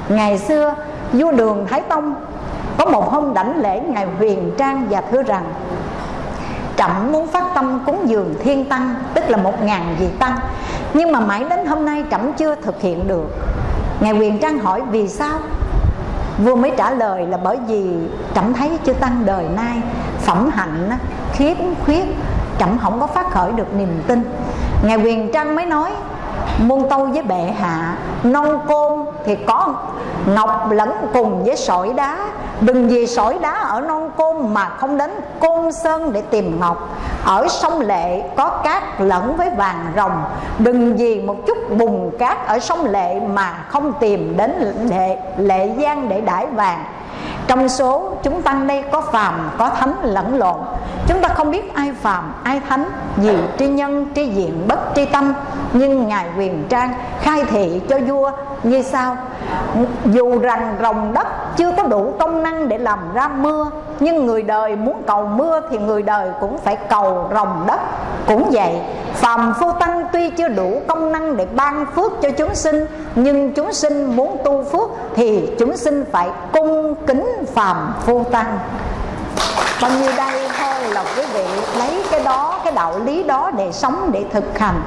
ngày xưa, vua đường thái tông có một hôm đảnh lễ ngài huyền trang và thưa rằng, trẫm muốn phát tâm cúng dường thiên tăng, tức là một ngàn vị tăng. Nhưng mà mãi đến hôm nay trẫm chưa thực hiện được. Ngài huyền trang hỏi, vì sao? Vua mới trả lời là, bởi vì trẫm thấy chư tăng đời nay phẩm hạnh khiếm khuyết, trẫm không có phát khởi được niềm tin. Ngài huyền trang mới nói, muôn tâu với bệ hạ non côn thì có ngọc lẫn cùng với sỏi đá. Đừng vì sỏi đá ở non côn mà không đến côn sơn để tìm ngọc. Ở sông lệ có cát lẫn với vàng rồng. Đừng vì một chút bùn cát ở sông lệ mà không tìm đến lệ, lệ giang để đãi vàng. Trong số chúng tăng đây có phàm có thánh lẫn lộn. Chúng ta không biết ai phàm ai thánh gì tri nhân tri diện bất tri tâm. Nhưng ngài quyền trang khai thị cho vua như sau dù rằng rồng đất chưa có đủ công năng để làm ra mưa, nhưng người đời muốn cầu mưa thì người đời cũng phải cầu rồng đất. Cũng vậy, phàm phu tăng tuy chưa đủ công năng để ban phước cho chúng sinh, nhưng chúng sinh muốn tu phước thì chúng sinh phải cung kính phàm phu tăng. Bao nhiêu đây thôi là quý vị lấy cái đó, cái đạo lý đó để sống, để thực hành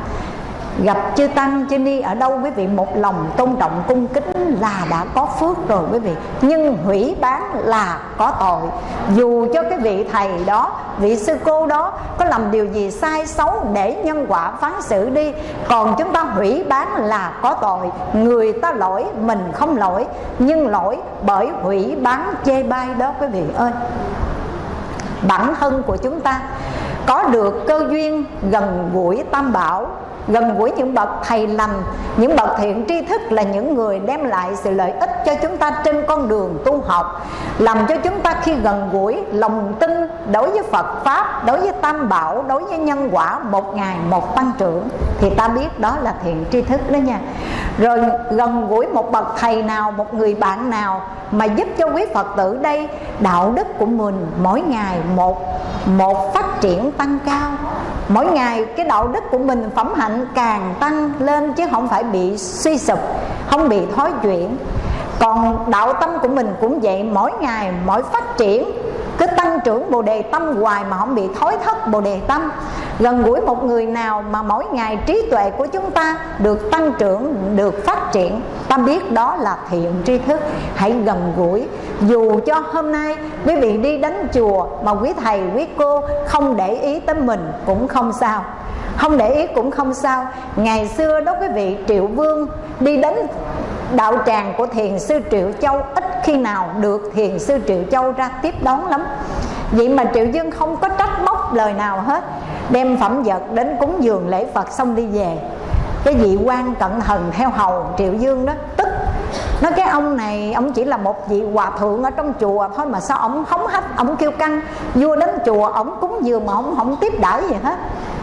gặp chư tăng, chư ni ở đâu quý vị? Một lòng tôn trọng, cung kính là đã có phước rồi quý vị. Nhưng hủy bán là có tội. Dù cho cái vị thầy đó, vị sư cô đó có làm điều gì sai xấu để nhân quả phán xử đi, còn chúng ta hủy bán là có tội. Người ta lỗi, mình không lỗi. Nhưng lỗi bởi hủy bán chê bai đó quý vị ơi. Bản thân của chúng ta có được cơ duyên gần gũi tam bảo gần gũi những bậc thầy lành, những bậc thiện tri thức là những người đem lại sự lợi ích cho chúng ta trên con đường tu học, làm cho chúng ta khi gần gũi, lòng tin đối với Phật pháp, đối với Tam Bảo, đối với nhân quả một ngày một tăng trưởng. Thì ta biết đó là thiện tri thức đó nha. Rồi gần gũi một bậc thầy nào, một người bạn nào mà giúp cho quý Phật tử đây, đạo đức của mình mỗi ngày một một phát triển tăng cao. Mỗi ngày cái đạo đức của mình phẩm hạnh càng tăng lên chứ không phải bị suy sụp, không bị thói chuyển. Còn đạo tâm của mình cũng vậy, mỗi ngày, mỗi phát triển, cứ tăng trưởng bồ đề tâm hoài mà không bị thối thất bồ đề tâm. Gần gũi một người nào mà mỗi ngày trí tuệ của chúng ta được tăng trưởng, được phát triển, ta biết đó là thiện tri thức. Hãy gần gũi. Dù cho hôm nay quý vị đi đến chùa mà quý thầy, quý cô không để ý tới mình cũng không sao không để ý cũng không sao. Ngày xưa đó quý vị, triệu vương đi đến đạo tràng của thiền sư triệu châu, ít khi nào được thiền sư triệu châu ra tiếp đón lắm. Vậy mà triệu dương không có trách móc lời nào hết. Đem phẩm vật đến cúng dường lễ phật xong đi về. Cái vị quan cận thần theo hầu triệu dương đó, tức. Nói cái ông này, ông chỉ là một vị hòa thượng ở trong chùa thôi mà sao ông hóng hách, ông kêu căng. Vua đến chùa, ông cúng dường mà ông không tiếp đãi gì hết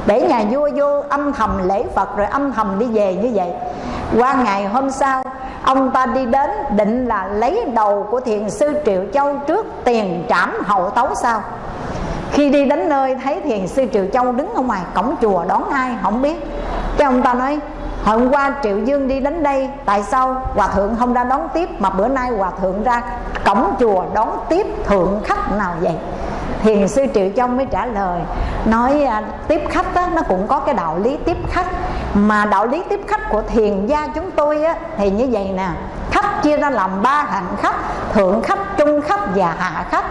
để nhà vua vô âm thầm lễ phật rồi âm thầm đi về như vậy. Qua ngày hôm sau, ông ta đi đến định là lấy đầu của thiền sư triệu châu trước tiền trảm hậu tấu sau khi đi đến nơi thấy thiền sư triệu châu đứng ở ngoài cổng chùa đón ai không biết. Cái ông ta nói, hôm qua triệu dương đi đến đây, tại sao hòa thượng không ra đón tiếp mà bữa nay hòa thượng ra cổng chùa đón tiếp thượng khách nào vậy? Thiền sư triệu châu mới trả lời nói à, tiếp khách á, nó cũng có cái đạo lý tiếp khách. Mà đạo lý tiếp khách của thiền gia chúng tôi á, thì như vậy nè khách chia ra làm ba hạng khách thượng khách trung khách và hạ khách.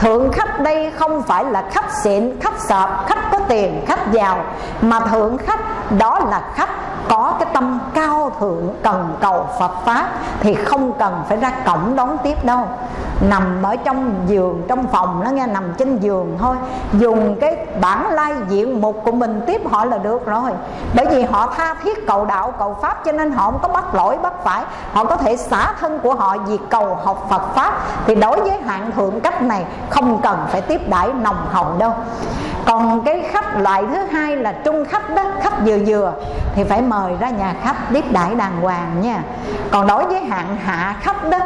Thượng khách đây không phải là khách xịn khách sợp khách có tiền khách giàu. Mà thượng khách đó là khách có cái tâm cao thượng, cần cầu Phật Pháp, thì không cần phải ra cổng đón tiếp đâu. Nằm ở trong giường, trong phòng, nó nghe nằm trên giường thôi. Dùng cái bản lai diện mục của mình tiếp họ là được rồi. Bởi vì họ tha thiết cầu đạo, cầu pháp, cho nên họ không có bắt lỗi, bắt phải. Họ có thể xả thân của họ vì cầu học Phật pháp. Thì đối với hạng thượng cách này, không cần phải tiếp đãi nồng hậu đâu. Còn cái khách, loại thứ hai là trung khách đó, khách vừa vừa, thì phải mời mời ra nhà khách tiếp đãi đàng hoàng nha. Còn đối với hạng hạ khách đó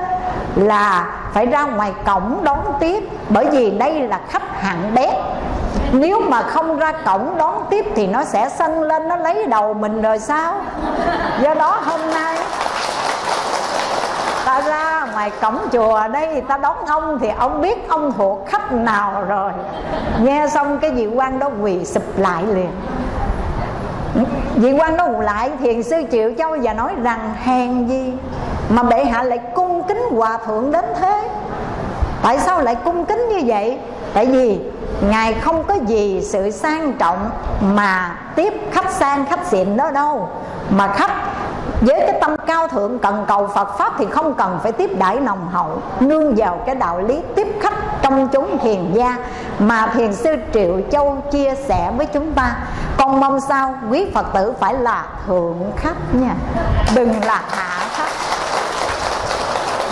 là phải ra ngoài cổng đón tiếp, bởi vì đây là khách hạng bé. Nếu mà không ra cổng đón tiếp thì nó sẽ sân lên, nó lấy đầu mình rồi sao? Do đó hôm nay ta ra ngoài cổng chùa đây, ta đón ông thì ông biết ông thuộc khách nào rồi. Nghe xong cái vị quan đó quỳ sụp lại liền vị quan đó lại, thiền sư triệu châu và nói rằng, hèn gì mà bệ hạ lại cung kính hòa thượng đến thế? Tại sao lại cung kính như vậy? Tại vì ngài không có gì sự sang trọng mà tiếp khách sang khách xịn đó đâu, mà khách với cái tâm cao thượng, cần cầu Phật pháp thì không cần phải tiếp đãi nồng hậu. Nương vào cái đạo lý tiếp khách trong chúng thiền gia mà thiền sư Triệu Châu chia sẻ với chúng ta. Con mong sao quý Phật tử phải là thượng khách nha. Đừng là hạ khách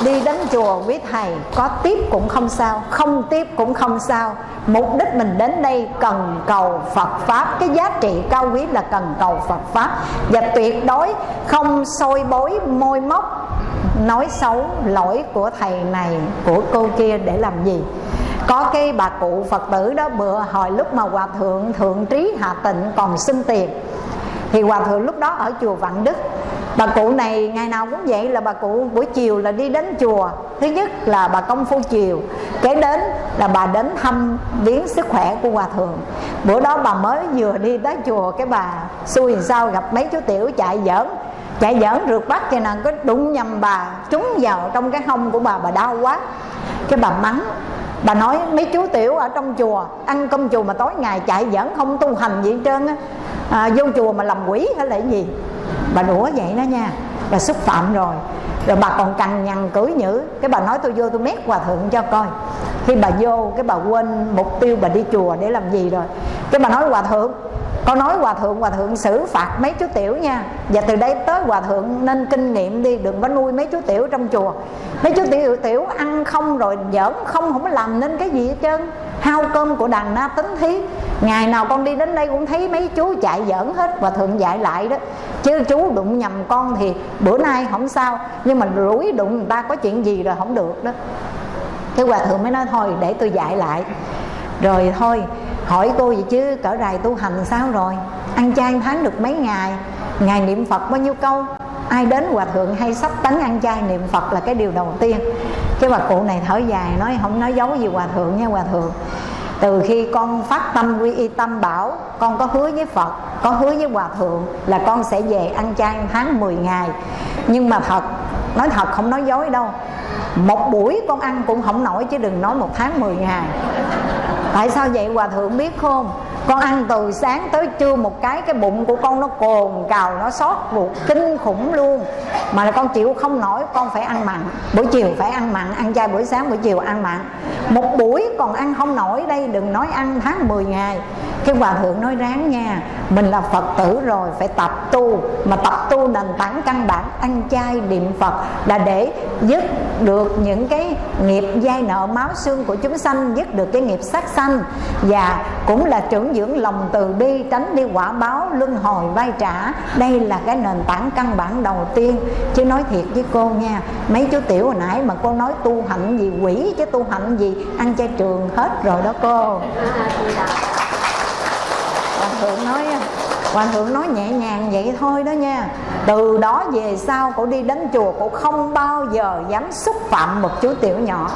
đi đến chùa với thầy, có tiếp cũng không sao, không tiếp cũng không sao. Mục đích mình đến đây cần cầu Phật pháp. Cái giá trị cao quý là cần cầu Phật pháp. Và tuyệt đối không sôi bối, môi móc, nói xấu lỗi của thầy này, của cô kia để làm gì. Có cái bà cụ Phật tử đó, bữa hồi lúc mà hòa thượng thượng trí hạ tịnh còn xin tiền. Thì hòa thượng lúc đó ở chùa Vạn Đức bà cụ này ngày nào cũng vậy là bà cụ buổi chiều là đi đến chùa. Thứ nhất là bà công phu chiều kế đến là bà đến thăm viếng sức khỏe của hòa thượng. Bữa đó bà mới vừa đi tới chùa cái bà xui sao gặp mấy chú tiểu chạy giỡn. Chạy giỡn rượt bắt cho nàng có đụng nhầm bà trúng vào trong cái hông của bà bà đau quá. Cái bà mắng bà nói mấy chú tiểu ở trong chùa ăn cơm chùa mà tối ngày chạy giỡn không tu hành gì hết trơn á. À, vô chùa mà làm quỷ hay là gì? Bà đũa vậy đó nha. Bà xúc phạm rồi. Rồi bà còn cằn nhằn cưỡi nhữ. Cái bà nói tôi vô tôi mét hòa thượng cho coi. Khi bà vô, cái bà quên mục tiêu bà đi chùa để làm gì rồi. Cái bà nói hòa thượng, con nói hòa thượng hòa thượng xử phạt mấy chú tiểu nha. Và từ đây tới hòa thượng nên kinh nghiệm đi, đừng có nuôi mấy chú tiểu trong chùa. Mấy chú tiểu tiểu ăn không rồi giỡn không không có làm nên cái gì hết trơn hao cơm của đàn na tính thí. Ngày nào con đi đến đây cũng thấy mấy chú chạy giỡn hết và thượng dạy lại đó. Chứ chú đụng nhầm con thì bữa nay không sao, nhưng mà rủi đụng người ta có chuyện gì rồi không được đó. Cái hòa thượng mới nói, thôi, để tôi dạy lại. Rồi thôi, hỏi cô vậy chứ, cỡ rày tu hành sao rồi? Ăn chay tháng được mấy ngày? Ngày niệm phật bao nhiêu câu? Ai đến hòa thượng hay sắp tấn ăn chay niệm phật là cái điều đầu tiên cái bà cụ này thở dài, nói không nói giấu gì hòa thượng nha, hòa thượng. Từ khi con phát tâm quy y tâm bảo, con có hứa với phật, có hứa với hòa thượng là con sẽ về ăn chay tháng 10 ngày. Nhưng mà thật, nói thật không nói dối đâu. Một buổi con ăn cũng không nổi chứ đừng nói một tháng 10 ngày. Tại sao vậy, hòa thượng biết không? Con ăn từ sáng tới trưa một cái cái bụng của con nó cồn cào, nó sót ruột, kinh khủng luôn. Mà là con chịu không nổi, con phải ăn mặn. Buổi chiều phải ăn mặn, ăn chay buổi sáng, buổi chiều ăn mặn. Một buổi còn ăn không nổi đây, đừng nói ăn tháng 10 ngày. Cái hòa thượng nói ráng nha, mình là phật tử rồi, phải tập tu. Mà tập tu nền tảng căn bản, ăn chay niệm phật là để dứt được những cái nghiệp dai nợ máu xương của chúng sanh, dứt được cái nghiệp sát sanh. Và cũng là trưởng dưỡng lòng từ bi, tránh đi quả báo, luân hồi vai trả. Đây là cái nền tảng căn bản đầu tiên. Chứ nói thiệt với cô nha, mấy chú tiểu hồi nãy mà cô nói tu hạnh gì, quỷ chứ tu hạnh gì, ăn chay trường hết rồi đó cô. Hòa thượng nói Hòa thượng nói nhẹ nhàng vậy thôi đó nha. Từ đó về sau cổ đi đến chùa Cổ không bao giờ dám xúc phạm một chú tiểu nhỏ.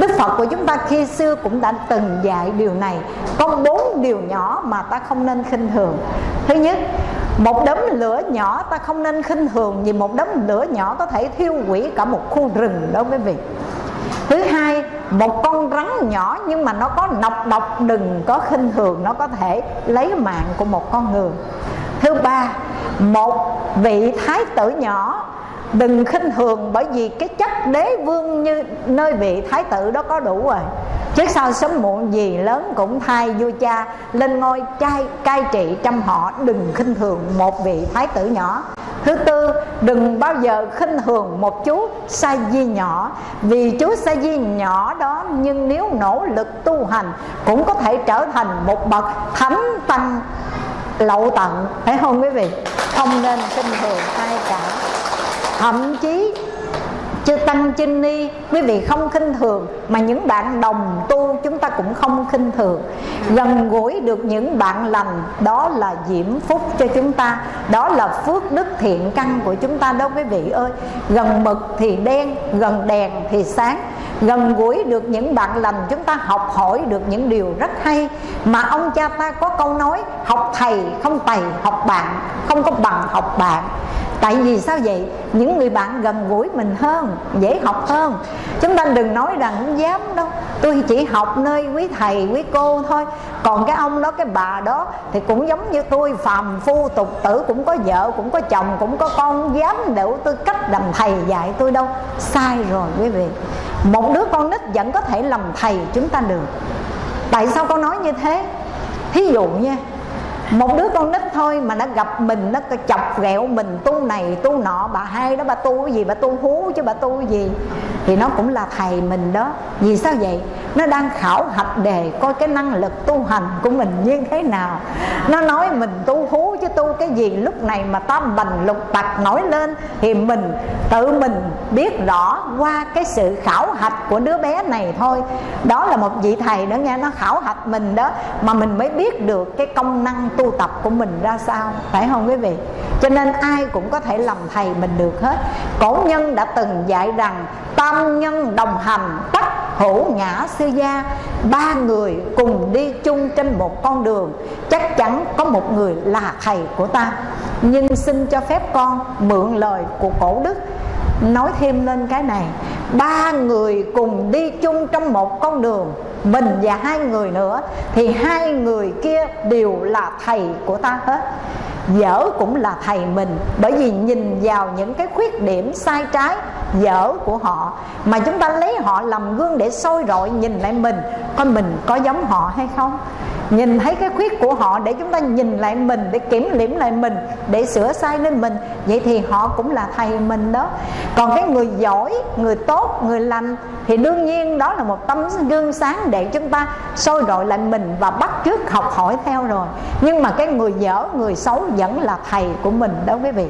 Đức Phật của chúng ta khi xưa cũng đã từng dạy điều này. Có bốn điều nhỏ mà ta không nên khinh thường. Thứ nhất, một đống lửa nhỏ ta không nên khinh thường Vì một đống lửa nhỏ có thể thiêu hủy cả một khu rừng đó quý vị. Thứ hai, một con rắn nhỏ nhưng mà nó có nọc độc, đừng có khinh thường, Nó có thể lấy mạng của một con người. Thứ ba, một vị thái tử nhỏ đừng khinh thường bởi vì cái chất đế vương như nơi vị thái tử đó có đủ rồi. Trước sau sớm muộn gì lớn cũng thay vua cha lên ngôi trai, cai trị trăm họ. Đừng khinh thường một vị thái tử nhỏ. Thứ tư, đừng bao giờ khinh thường một chú sa di nhỏ. Vì chú sa di nhỏ đó nhưng nếu nỗ lực tu hành cũng có thể trở thành một bậc thánh tăng lậu tận. Phải không quý vị? Không nên khinh thường ai cả thậm chí chư tăng chinh ni. Quý vị không khinh thường, mà những bạn đồng tu chúng ta cũng không khinh thường. Gần gũi được những bạn lành, đó là diễm phúc cho chúng ta. Đó là phước đức thiện căn của chúng ta đó, quý vị ơi. Gần mực thì đen, gần đèn thì sáng. Gần gũi được những bạn lành, chúng ta học hỏi được những điều rất hay. Mà ông cha ta có câu nói, học thầy không thầy học bạn không có bằng học bạn tại vì sao vậy? Những người bạn gần gũi mình hơn, dễ học hơn. Chúng ta đừng nói rằng không dám đâu. Tôi chỉ học nơi quý thầy, quý cô thôi. Còn cái ông đó, cái bà đó thì cũng giống như tôi, phàm phu, tục tử, cũng có vợ, cũng có chồng, cũng có con. Dám đủ tôi cách làm thầy dạy tôi đâu. Sai rồi quý vị. Một đứa con nít vẫn có thể làm thầy chúng ta được. Tại sao con nói như thế? Thí dụ nha một đứa con nít thôi mà nó gặp mình nó chọc ghẹo mình, tu này, tu nọ, bà hai đó bà tu cái gì, bà tu hú chứ bà tu cái gì. Thì nó cũng là thầy mình đó. Vì sao vậy? Nó đang khảo hạch đề, coi cái năng lực tu hành của mình như thế nào. Nó nói mình tu hú chứ tu cái gì. Lúc này mà tam bành lục tặc nổi lên thì mình, tự mình biết rõ qua cái sự khảo hạch của đứa bé này thôi. Đó là một vị thầy đó nghe, nó khảo hạch mình đó, mà mình mới biết được cái công năng tu tu tập của mình ra sao, phải không quý vị? Cho nên ai cũng có thể làm thầy mình được hết. Cổ nhân đã từng dạy rằng, tam nhân đồng hành, tất hữu ngã sư gia. Ba người cùng đi chung trên một con đường. Chắc chắn có một người là thầy của ta. Nhưng xin cho phép con mượn lời của cổ đức. Nói thêm lên cái này, ba người cùng đi chung trong một con đường mình và hai người nữa, thì hai người kia đều là thầy của ta hết dở cũng là thầy mình, bởi vì nhìn vào những cái khuyết điểm sai trái, dở của họ, mà chúng ta lấy họ làm gương để soi rọi nhìn lại mình, coi mình có giống họ hay không? Nhìn thấy cái khuyết của họ để chúng ta nhìn lại mình, để kiểm điểm lại mình, để sửa sai lên mình, vậy thì họ cũng là thầy mình đó. Còn cái người giỏi, người tốt, người lành thì đương nhiên đó là một tấm gương sáng để chúng ta soi rọi lại mình và bắt chước học hỏi theo rồi. Nhưng mà cái người dở, người xấu vẫn là thầy của mình đó quý vị.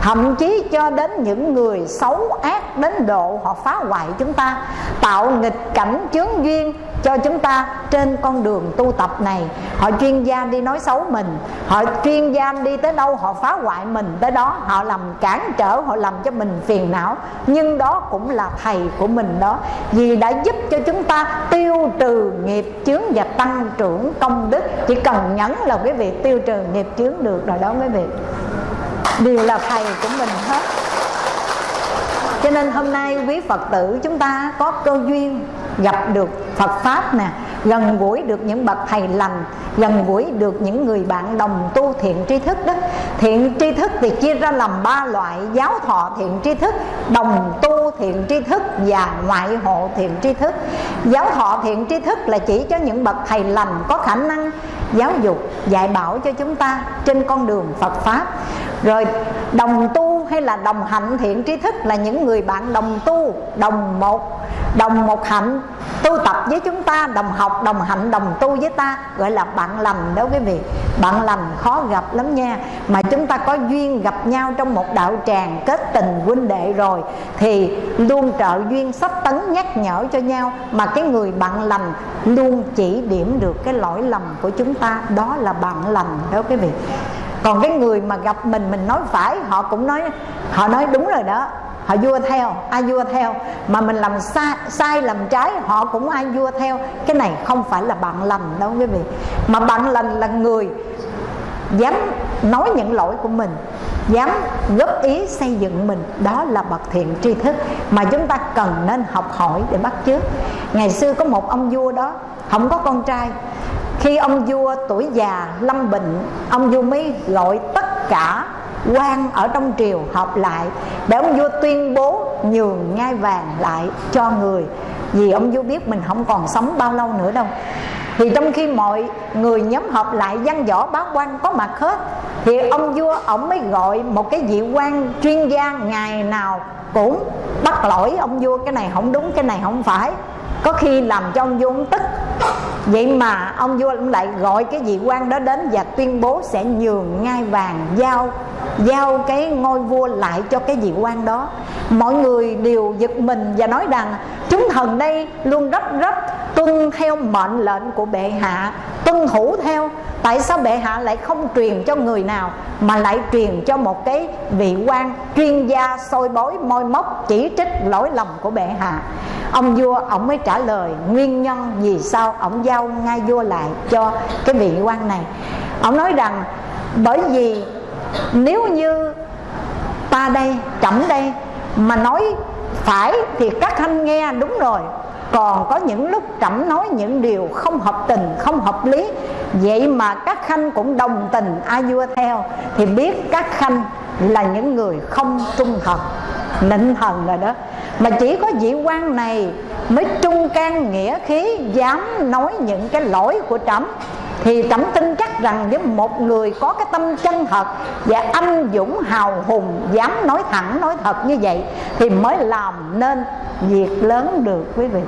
Thậm chí cho đến những người xấu ác đến độ họ phá hoại chúng ta, tạo nghịch cảnh chướng duyên cho chúng ta trên con đường tu tập này. Họ chuyên gia đi nói xấu mình, họ chuyên gia đi tới đâu họ phá hoại mình, tới đó họ làm cản trở, họ làm cho mình phiền não. Nhưng đó cũng là thầy của mình đó, vì đã giúp cho chúng ta tiêu trừ nghiệp chướng và tăng trưởng công đức. Chỉ cần nhấn là quý vị tiêu trừ nghiệp chướng được rồi đó quý vị. Đều là thầy của mình hết. Cho nên hôm nay quý phật tử chúng ta có cơ duyên gặp được phật pháp nè, gần gũi được những bậc thầy lành, gần gũi được những người bạn đồng tu thiện tri thức đó. Thiện tri thức thì chia ra làm ba loại, giáo thọ thiện tri thức, đồng tu thiện tri thức và ngoại hộ thiện tri thức. Giáo thọ thiện tri thức là chỉ cho những bậc thầy lành có khả năng giáo dục, dạy bảo cho chúng ta trên con đường phật pháp. Rồi, đồng tu hay là đồng hạnh thiện tri thức là những người bạn đồng tu, đồng một đồng một hạnh, tu tập với chúng ta. Đồng học, đồng hạnh, đồng tu với ta. Gọi là bạn lành đó quý vị bạn lành khó gặp lắm nha. Mà chúng ta có duyên gặp nhau trong một đạo tràng kết tình huynh đệ rồi, thì luôn trợ duyên sắp tấn nhắc nhở cho nhau. Mà cái người bạn lành luôn chỉ điểm được cái lỗi lầm của chúng ta, đó là bạn lành đó quý vị còn cái người mà gặp mình mình nói phải, họ cũng nói, họ nói đúng rồi đó họ vua theo ai vua theo? Mà mình làm sai, sai làm trái họ cũng ai vua theo. Cái này không phải là bạn lành đâu quý vị. Mà bạn lành là người dám nói những lỗi của mình dám góp ý xây dựng mình. Đó là bậc thiện tri thức mà chúng ta cần nên học hỏi để bắt chước. Ngày xưa có một ông vua đó không có con trai. Khi ông vua tuổi già lâm bệnh ông vua mới gọi tất cả quan ở trong triều họp lại, để ông vua tuyên bố nhường ngai vàng lại cho người. Vì ông vua biết mình không còn sống bao lâu nữa đâu. Thì trong khi mọi người nhóm họp lại, văn võ bá quan có mặt hết, thì ông vua ông mới gọi một cái vị quan chuyên gia ngày nào cũng bắt lỗi ông vua, cái này không đúng, cái này không phải có khi làm cho ông vua ông tức. Vậy mà ông vua lại gọi cái vị quan đó đến và tuyên bố sẽ nhường ngai vàng, giao giao cái ngôi vua lại cho cái vị quan đó. Mọi người đều giật mình và nói rằng, chúng thần đây luôn rất rất tuân theo mệnh lệnh của bệ hạ. Tuân thủ theo. Tại sao bệ hạ lại không truyền cho người nào, mà lại truyền cho một cái vị quan chuyên gia soi bói môi móc chỉ trích lỗi lầm của bệ hạ? Ông vua, ông mới trả lời, nguyên nhân vì sao ông giao ngai vua lại cho cái vị quan này? Ông nói rằng, bởi vì nếu như ta đây, chậm đây mà nói phải thì các anh nghe đúng rồi còn có những lúc trẫm nói những điều không hợp tình, không hợp lý. Vậy mà các khanh cũng đồng tình a vua theo. Thì biết các khanh là những người không trung thật, nịnh thần rồi đó. Mà chỉ có vị quan này mới trung can nghĩa khí, dám nói những cái lỗi của trẫm thì trẫm tin chắc rằng với một người có cái tâm chân thật và anh dũng hào hùng, dám nói thẳng, nói thật như vậy, thì mới làm nên việc lớn được quý vị.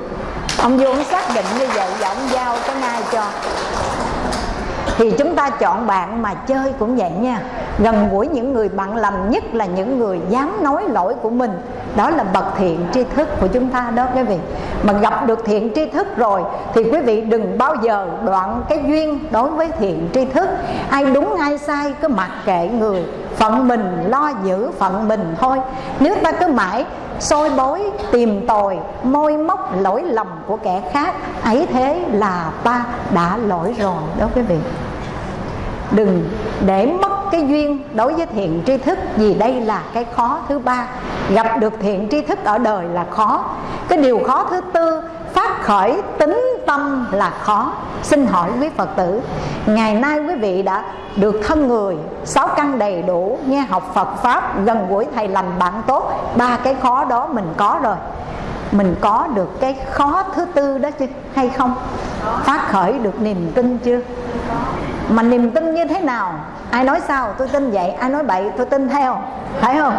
Ông vua ông xác định như vậy và ông giao cái ngay cho thì chúng ta chọn bạn mà chơi cũng vậy nha. Gần gũi những người bạn lành nhất là những người dám nói lỗi của mình. Đó là bậc thiện tri thức của chúng ta đó quý vị. Mà gặp được thiện tri thức rồi thì quý vị đừng bao giờ đoạn cái duyên đối với thiện tri thức. Ai đúng, ai sai, cứ mặc kệ người. Phận mình lo giữ phận mình thôi. Nếu ta cứ mãi soi bối tìm tòi môi móc, lỗi lầm của kẻ khác. Ấy thế là ta đã lỗi rồi đó quý vị. Đừng để mất cái duyên đối với thiện tri thức, vì đây là cái khó thứ ba. Gặp được thiện tri thức ở đời là khó. Cái điều khó thứ tư, phát khởi tính tâm là khó. Xin hỏi quý phật tử, ngày nay quý vị đã được thân người, sáu căn đầy đủ, nghe học phật pháp, gần gũi thầy lành bạn tốt, ba cái khó đó mình có rồi. Mình có được cái khó thứ tư đó chứ, hay không? Phát khởi được niềm tin chưa? Mà niềm tin như thế nào? Ai nói sao? Tôi tin vậy. Ai nói bậy? Tôi tin theo. Phải không?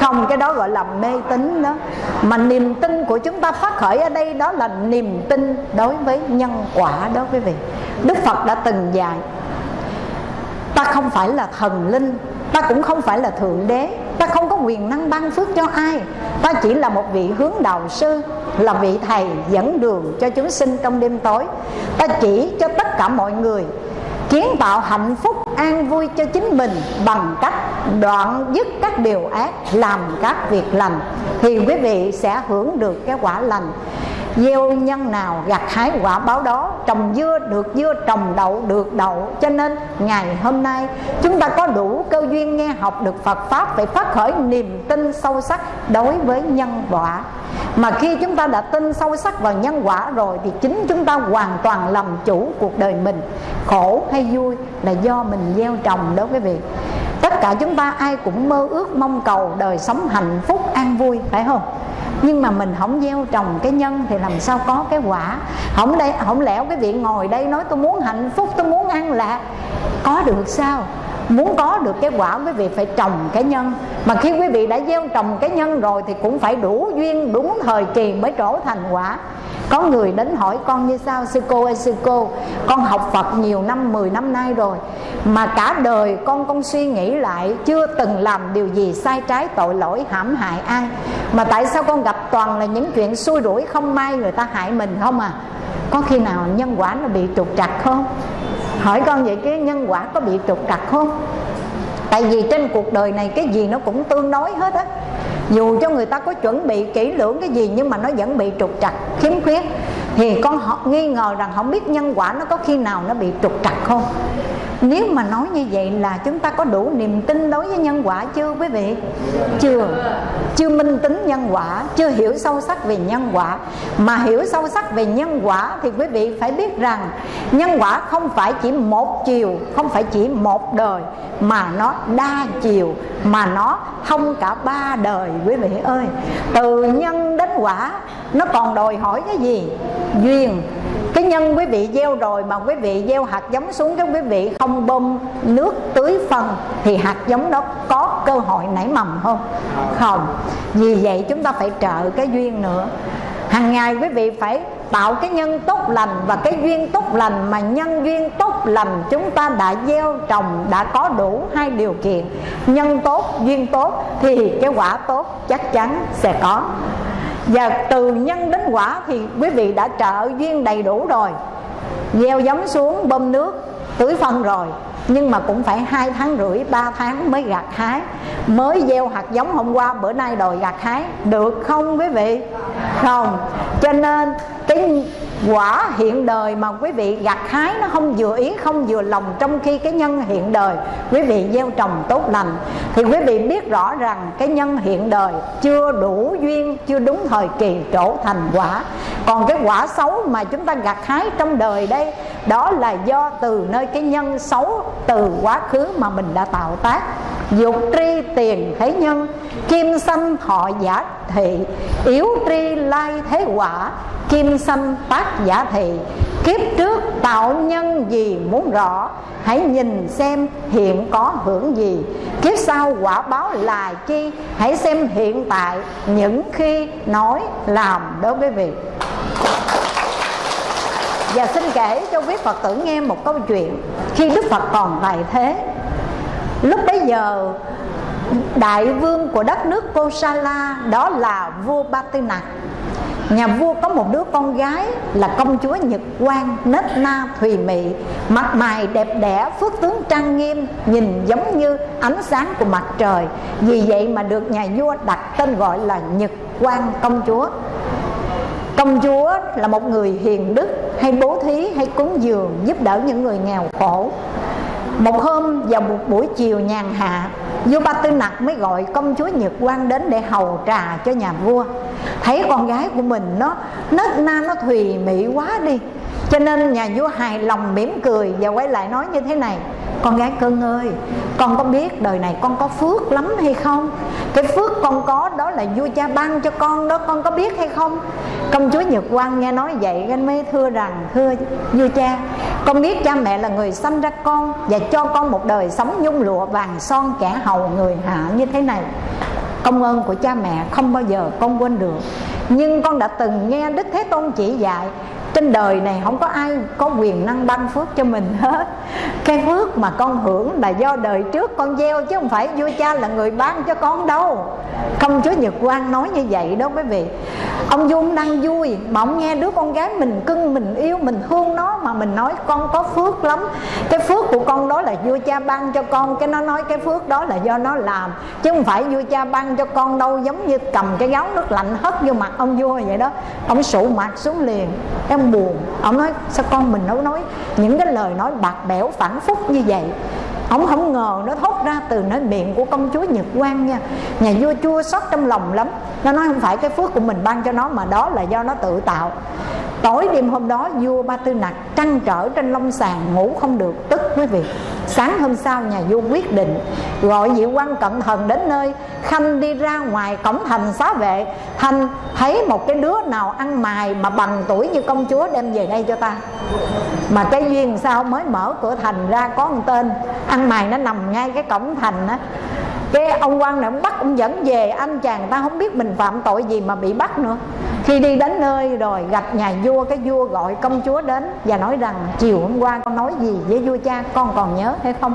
Không, cái đó gọi là mê tín đó. Mà niềm tin của chúng ta phát khởi ở đây đó là niềm tin đối với nhân quả đó quý vị. Đức phật đã từng dạy, ta không phải là thần linh, ta cũng không phải là thượng đế, ta không có quyền năng ban phước cho ai. Ta chỉ là một vị hướng đạo sư, là vị thầy dẫn đường cho chúng sinh trong đêm tối. Ta chỉ cho tất cả mọi người kiến tạo hạnh phúc an vui cho chính mình bằng cách đoạn dứt các điều ác, làm các việc lành. Thì quý vị sẽ hưởng được cái quả lành gieo nhân nào gặt hái quả báo đó, trồng dưa được dưa, trồng đậu được đậu. Cho nên ngày hôm nay, chúng ta có đủ cơ duyên nghe học được Phật pháp phải phát khởi niềm tin sâu sắc đối với nhân quả. Mà khi chúng ta đã tin sâu sắc vào nhân quả rồi thì chính chúng ta hoàn toàn làm chủ cuộc đời mình. Khổ hay vui là do mình gieo trồng đó quý vị. Tất cả chúng ta ai cũng mơ ước mong cầu đời sống hạnh phúc an vui, phải không? Nhưng mà mình không gieo trồng cái nhân thì làm sao có cái quả? Không đây, không lẽo cái vị ngồi đây nói tôi muốn hạnh phúc, tôi muốn ăn lạc? Có được sao? Muốn có được cái quả, quý vị phải trồng cái nhân. Mà khi quý vị đã gieo trồng cái nhân rồi thì cũng phải đủ duyên, đúng thời kỳ mới trổ thành quả có người đến hỏi con như sao? Sư cô ơi, sư cô, con học phật nhiều năm 10 năm nay rồi, mà cả đời con con suy nghĩ lại chưa từng làm điều gì sai trái, tội lỗi, hãm hại ai. Mà tại sao con gặp toàn là những chuyện xui rủi không may người ta hại mình không à? Có khi nào nhân quả nó bị trục trặc không? Hỏi con vậy cái nhân quả có bị trục trặc không? Tại vì trên cuộc đời này cái gì nó cũng tương đối hết á dù cho người ta có chuẩn bị kỹ lưỡng cái gì, nhưng mà nó vẫn bị trục trặc, khiếm khuyết. Thì con họ nghi ngờ rằng không biết nhân quả nó có khi nào nó bị trục trặc không? Nếu mà nói như vậy là chúng ta có đủ niềm tin đối với nhân quả chưa, quý vị? Chưa. Chưa minh tính nhân quả, chưa hiểu sâu sắc về nhân quả. Mà hiểu sâu sắc về nhân quả thì quý vị phải biết rằng nhân quả không phải chỉ một chiều, không phải chỉ một đời, mà nó đa chiều, mà nó thông cả ba đời, quý vị ơi. Từ nhân đến quả, nó còn đòi hỏi cái gì? Duyên cái nhân quý vị gieo rồi mà quý vị gieo hạt giống xuống cho quý vị không bơm nước tưới phân thì hạt giống đó có cơ hội nảy mầm không? Không. Vì vậy chúng ta phải trợ cái duyên nữa. Hàng ngày quý vị phải tạo cái nhân tốt lành và cái duyên tốt lành mà nhân duyên tốt lành chúng ta đã gieo trồng, đã có đủ hai điều kiện. Nhân tốt, duyên tốt thì cái quả tốt chắc chắn sẽ có và từ nhân đến quả thì quý vị đã trợ duyên đầy đủ rồi. Gieo giống xuống, bơm nước, tưới phân rồi. Nhưng mà cũng phải hai tháng rưỡi, ba tháng mới gặt hái. Mới gieo hạt giống hôm qua, bữa nay đòi gặt hái. Được không quý vị? Không. Cho nên cái quả hiện đời mà quý vị gặt hái nó không vừa ý, không vừa lòng trong khi cái nhân hiện đời. Quý vị gieo trồng tốt lành. Thì quý vị biết rõ rằng cái nhân hiện đời chưa đủ duyên, chưa đúng thời kỳ trổ thành quả. Còn cái quả xấu mà chúng ta gặt hái trong đời đây, đó là do từ nơi cái nhân xấu, từ quá khứ mà mình đã tạo tác dục tri tiền thế nhân, kim sanh thọ giả thị, yếu tri lai thế quả, kim sanh tác giả thị. Kiếp trước tạo nhân gì muốn rõ, hãy nhìn xem hiện có hưởng gì. Kiếp sau quả báo là chi, hãy xem hiện tại, những khi nói làm đối với việc. Và xin kể cho quý Phật tử nghe một câu chuyện Khi Đức Phật còn tại thế. Lúc bấy giờ Đại vương của đất nước Kosala Đó là vua Ba Tư Nhà vua có một đứa con gái là công chúa Nhật Quang nết na thùy mị Mặt mày đẹp đẽ, phước tướng trang nghiêm Nhìn giống như ánh sáng của mặt trời. Vì vậy mà được nhà vua đặt tên gọi là Nhật Quang công chúa. Công chúa là một người hiền đức Hay bố thí hay cúng dường Giúp đỡ những người nghèo khổ. Một hôm vào một buổi chiều nhàn hạ Vua Ba Tư Nặc mới gọi công chúa Nhật Quang đến để hầu trà cho nhà vua. Thấy con gái của mình, nó nết na nó thùy mị quá đi. Cho nên nhà vua hài lòng mỉm cười Và quay lại nói như thế này, Con gái cưng ơi, Con có biết đời này con có phước lắm hay không? Cái phước con có đó là vua cha ban cho con đó, con có biết hay không? Công chúa nhật quang nghe nói vậy anh mới thưa rằng, thưa vua cha, con biết cha mẹ là người sanh ra con và cho con một đời sống nhung lụa vàng son kẻ hầu người hạ như thế này. Công ơn của cha mẹ không bao giờ con quên được. Nhưng con đã từng nghe đức thế tôn chỉ dạy trên đời này không có ai có quyền năng ban phước cho mình hết. Cái phước mà con hưởng là do đời trước con gieo, chứ không phải vua cha là người ban cho con đâu. Công chúa nhật quang nói như vậy đó quý vị. Ông dung đang vui, mà ông nghe đứa con gái mình cưng, mình yêu, mình thương nó, mà mình nói con có phước lắm. Cái phước của con đó là vua cha ban cho con, cái nó nói cái phước đó là do nó làm. Chứ không phải vua cha ban cho con đâu, giống như cầm cái gáo nước lạnh hất vô mặt ông vua vậy đó. Ông sụ mặt xuống liền. Em buồn. Ông nói, sao con mình nó nói những cái lời nói bạc bẽo phản phúc như vậy? Ông không ngờ nó thốt ra từ nơi miệng của công chúa nhật quang nha. Nhà vua chua xót trong lòng lắm. Nó nói, không phải cái phước của mình ban cho nó mà đó là do nó tự tạo. Tối đêm hôm đó, vua ba tư nặc trăn trở trên lông sàn ngủ không được, tức quý vị sáng hôm sau, nhà vua quyết định gọi vị quan cận thần đến nơi. Khanh đi ra ngoài cổng thành xá vệ. Thanh thấy một cái đứa nào ăn mài mà bằng tuổi như công chúa đem về đây cho ta. Mà cái duyên sao mới mở cửa thành ra có một tên. Ăn mài nó nằm ngay cái cổng thành á cái ông quan này ông bắt ông dẫn về, anh chàng ta không biết mình phạm tội gì mà bị bắt nữa. Khi đi đến nơi rồi gặp nhà vua, cái vua gọi công chúa đến và nói rằng, chiều hôm qua con nói gì với vua cha, con còn nhớ hay không?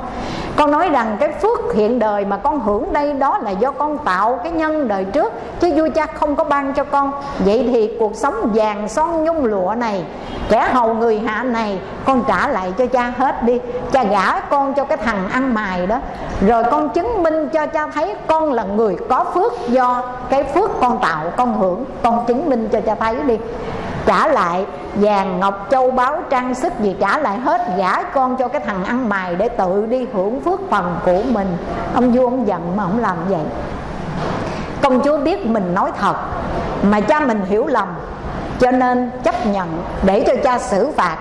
Con nói rằng, cái phước hiện đời mà con hưởng đây đó là do con tạo cái nhân đời trước, chứ vua cha không có ban cho con. Vậy thì cuộc sống vàng son nhung lụa này, kẻ hầu người hạ này, con trả lại cho cha hết đi. Cha gả con cho cái thằng ăn mài đó. Rồi con chứng minh cho cho cha thấy con là người có phước do cái phước con tạo, con hưởng, con chứng minh cho cha thấy đi. Trả lại vàng ngọc, châu báu, trang sức gì trả lại hết, gả con cho cái thằng ăn mày để tự đi hưởng phước phần của mình. Ông vua ông giận mà ông làm vậy. Công chúa biết mình nói thật, mà cha mình hiểu lầm, cho nên chấp nhận để cho cha xử phạt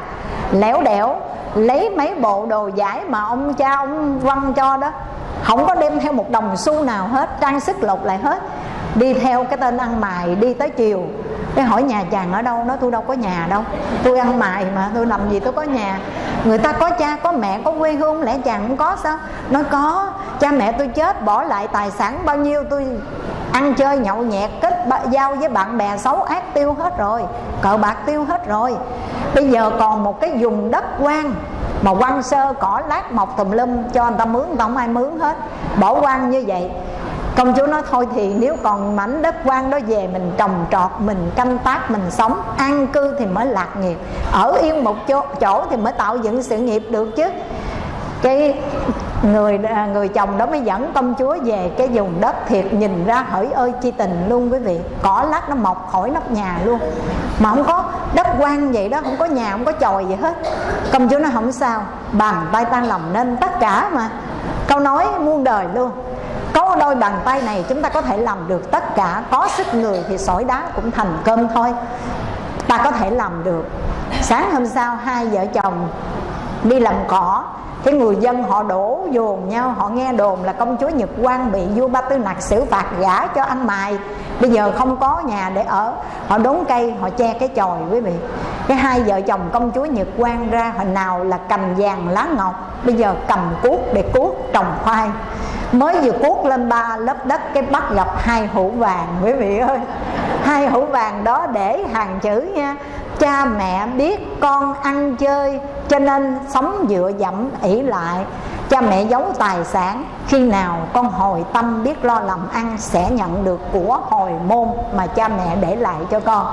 léo đẻo, lấy mấy bộ đồ giải mà ông cha, ông văn cho đó. Không có đem theo một đồng xu nào hết, trang sức lột lại hết đi theo cái tên ăn mày, đi tới chiều. Cái hỏi nhà chàng ở đâu, nói tôi đâu có nhà đâu, tôi ăn mày mà, tôi làm gì tôi có nhà. Người ta có cha, có mẹ, có quê hương, lẽ chàng cũng có sao? Nói có, cha mẹ tôi chết, bỏ lại tài sản bao nhiêu, tôi ăn chơi nhậu nhẹt, kết giao với bạn bè xấu ác tiêu hết rồi, cờ bạc tiêu hết rồi. Bây giờ còn một cái vùng đất quan mà quan sơ cỏ lát mọc tùm lum cho người ta mướn người ta không ai mướn hết. Bỏ quan như vậy công chúa nói thôi thì nếu còn mảnh đất quan đó về mình trồng trọt mình canh tác mình sống an cư thì mới lạc nghiệp. Ở yên một chỗ, chỗ thì mới tạo dựng sự nghiệp được chứ. Cái người à, người chồng đó mới dẫn công chúa về cái vùng đất thiệt nhìn ra hỡi ơi chi tình luôn quý vị. Cỏ lát nó mọc khỏi nóc nhà luôn. Mà không có đất quan vậy đó không có nhà không có chòi gì hết. Công chúa nói không sao bằng tay tan lòng nên tất cả mà. Câu nói muôn đời luôn có đôi bàn tay này chúng ta có thể làm được tất cả. Có sức người thì sỏi đá cũng thành cơm thôi. Ta có thể làm được. Sáng hôm sau, hai vợ chồng đi làm cỏ. Cái người dân họ đổ dồn nhau, họ nghe đồn là công chúa nhật quang bị vua ba tư nặc xử phạt gả cho ăn mài. Bây giờ không có nhà để ở. Họ đốn cây, họ che cái chòi, quý vị. Cái hai vợ chồng công chúa nhật quang ra hồi nào là cầm vàng lá ngọc bây giờ cầm cuốc để cuốc trồng khoai mới vừa cuốc lên ba lớp đất, cái bắt gặp hai hũ vàng, quý vị ơi. Hai hũ vàng đó để hàng chữ nha. Cha mẹ biết con ăn chơi, cho nên sống dựa dẫm ỷ lại cha mẹ giấu tài sản, khi nào con hồi tâm biết lo làm ăn sẽ nhận được của hồi môn mà cha mẹ để lại cho con.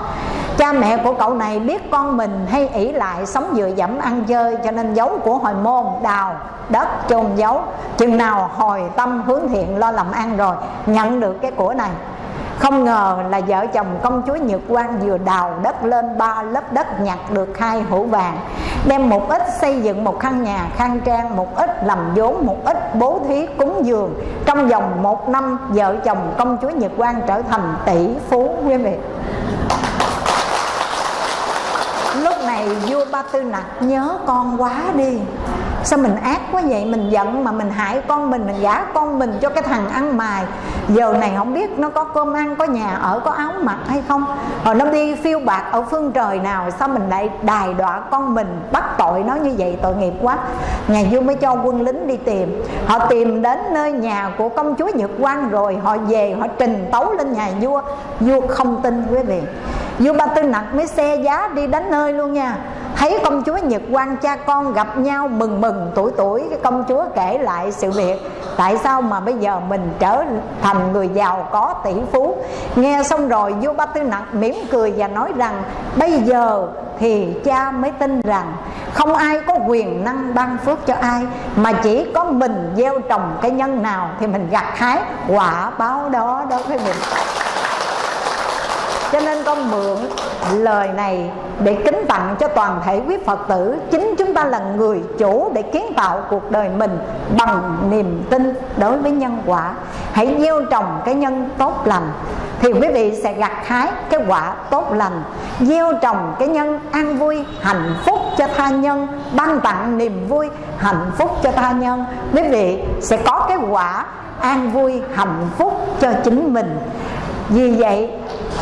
Cha mẹ của cậu này biết con mình hay ỷ lại sống dựa dẫm ăn chơi cho nên giấu của hồi môn, đào đất chôn giấu. Chừng nào hồi tâm hướng thiện lo làm ăn rồi, nhận được cái của này không ngờ là vợ chồng công chúa Nhật Quang vừa đào đất lên ba lớp đất nhặt được hai hũ vàng Đem một ít xây dựng một căn nhà khang trang Một ít làm vốn, một ít bố thí cúng dường. Trong vòng một năm vợ chồng công chúa Nhật Quang trở thành tỷ phú quý vị Lúc này vua Ba Tư Nặc nhớ con quá đi sao mình ác quá vậy? Mình giận mà mình hại con mình mình gả con mình cho cái thằng ăn mài. Giờ này không biết nó có cơm ăn, có nhà ở, có áo mặc hay không. Rồi nó đi phiêu bạc ở phương trời nào, sao mình lại đài đọa con mình? Bắt tội nó như vậy, tội nghiệp quá. Nhà vua mới cho quân lính đi tìm. Họ tìm đến nơi nhà của công chúa nhật quan rồi, họ về, họ trình tấu lên nhà vua. Vua không tin quý vị vua ba tư nặc mới xe giá đi đến nơi luôn nha. Thấy công chúa nhật quan cha con gặp nhau mừng mừng tuổi tuổi, cái công chúa kể lại sự việc. Tại sao mà bây giờ mình trở thành người giàu có tỷ phú? Nghe xong rồi, vua ba tư nặc mỉm cười và nói rằng, bây giờ thì cha mới tin rằng không ai có quyền năng ban phước cho ai, mà chỉ có mình gieo trồng cái nhân nào thì mình gặt hái quả báo đó đó với mình cho nên con mượn lời này để kính tặng cho toàn thể quý Phật tử. Chính chúng ta là người chủ để kiến tạo cuộc đời mình Bằng niềm tin đối với nhân quả. Hãy gieo trồng cái nhân tốt lành Thì quý vị sẽ gặt hái cái quả tốt lành. Gieo trồng cái nhân an vui, hạnh phúc cho tha nhân Ban tặng niềm vui, hạnh phúc cho tha nhân. Quý vị sẽ có cái quả an vui, hạnh phúc cho chính mình. Vì vậy,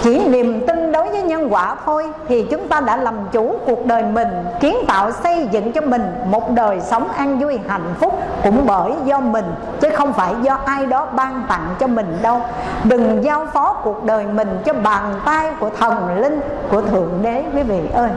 chỉ niềm tin đối với nhân quả thôi thì chúng ta đã làm chủ cuộc đời mình, kiến tạo xây dựng cho mình một đời sống an vui, hạnh phúc cũng bởi do mình, chứ không phải do ai đó ban tặng cho mình đâu. Đừng giao phó cuộc đời mình cho bàn tay của thần linh, của thượng đế, quý vị ơi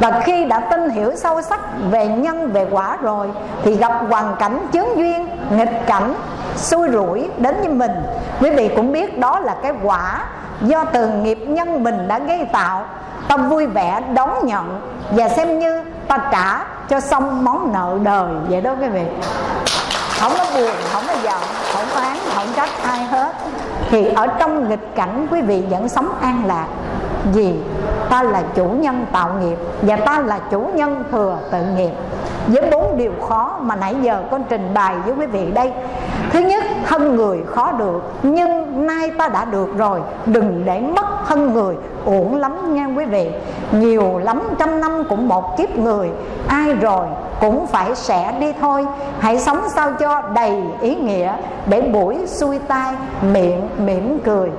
và khi đã tin hiểu sâu sắc về nhân, về quả rồi, thì gặp hoàn cảnh chướng duyên, nghịch cảnh, xui rủi đến với mình. Quý vị cũng biết đó là cái quả do từ nghiệp nhân mình đã gây tạo. Ta vui vẻ đón nhận và xem như ta trả cho xong món nợ đời. Vậy đó quý vị. Không có buồn, không có giận, không oán, không trách ai hết. Thì ở trong nghịch cảnh, quý vị vẫn sống an lạc vì ta là chủ nhân tạo nghiệp và ta là chủ nhân thừa tự nghiệp. Với bốn điều khó mà nãy giờ con trình bày với quý vị đây. Thứ nhất thân người khó được, nhưng nay ta đã được rồi. Đừng để mất thân người, uổng lắm nha quý vị. Nhiều lắm trăm năm cũng một kiếp người. Ai rồi cũng phải sẽ đi thôi. Hãy sống sao cho đầy ý nghĩa, để buổi xuôi tai miệng mỉm cười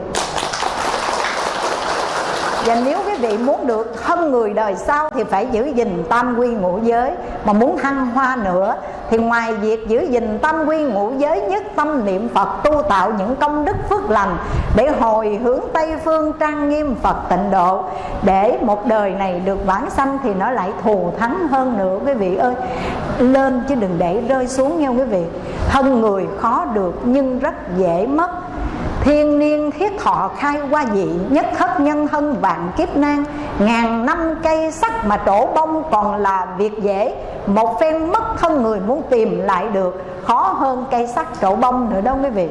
và nếu quý vị muốn được thân người đời sau thì phải giữ gìn tam quy ngũ giới. Mà muốn thăng hoa nữa thì ngoài việc giữ gìn tam quy ngũ giới nhất, tâm niệm Phật tu tạo những công đức phước lành để hồi hướng Tây phương trang nghiêm Phật tịnh độ, để một đời này được vãng sanh thì nó lại thù thắng hơn nữa, quý vị ơi. Lên chứ đừng để rơi xuống nha quý vị. Thân người khó được nhưng rất dễ mất. Thiên niên thiết thọ khai qua dị, Nhất thất nhân thân vạn kiếp nan. Ngàn năm cây sắc mà trổ bông còn là việc dễ. Một phen mất thân người muốn tìm lại được, Khó hơn cây sắc trổ bông nữa đâu quý vị.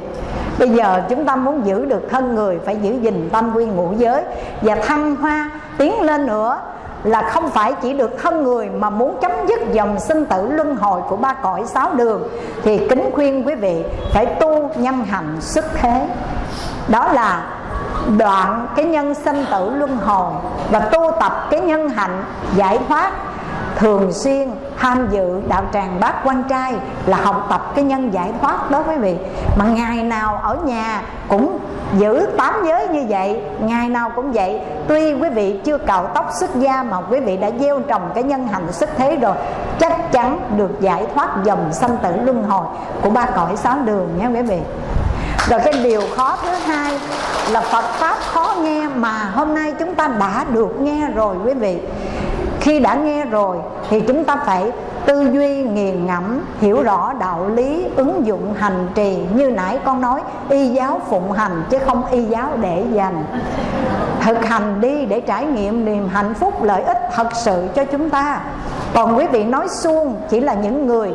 Bây giờ chúng ta muốn giữ được thân người, Phải giữ gìn tâm quy ngũ giới. Và thăng hoa, tiến lên nữa là không phải chỉ được thân người mà muốn chấm dứt dòng sinh tử luân hồi của ba cõi sáu đường, thì kính khuyên quý vị phải tu nhân hành xuất thế. Đó là đoạn cái nhân sinh tử luân hồi và tu tập cái nhân hạnh giải thoát thường xuyên tham dự đạo tràng bát quan trai là học tập cái nhân giải thoát đó quý vị. Mà ngày nào ở nhà cũng giữ tám giới như vậy, ngày nào cũng vậy. Tuy quý vị chưa cạo tóc xuất gia mà quý vị đã gieo trồng cái nhân hành xuất thế rồi, chắc chắn được giải thoát dòng sanh tử luân hồi của ba cõi sáu đường nhé quý vị. Rồi cái điều khó thứ hai là Phật Pháp khó nghe mà hôm nay chúng ta đã được nghe rồi quý vị. Khi đã nghe rồi, thì chúng ta phải tư duy, nghiền ngẫm, hiểu rõ đạo lý, ứng dụng hành trì như nãy con nói, y giáo phụng hành chứ không y giáo để dành. Thực hành đi để trải nghiệm niềm hạnh phúc, lợi ích thật sự cho chúng ta. Còn quý vị nói suông chỉ là những người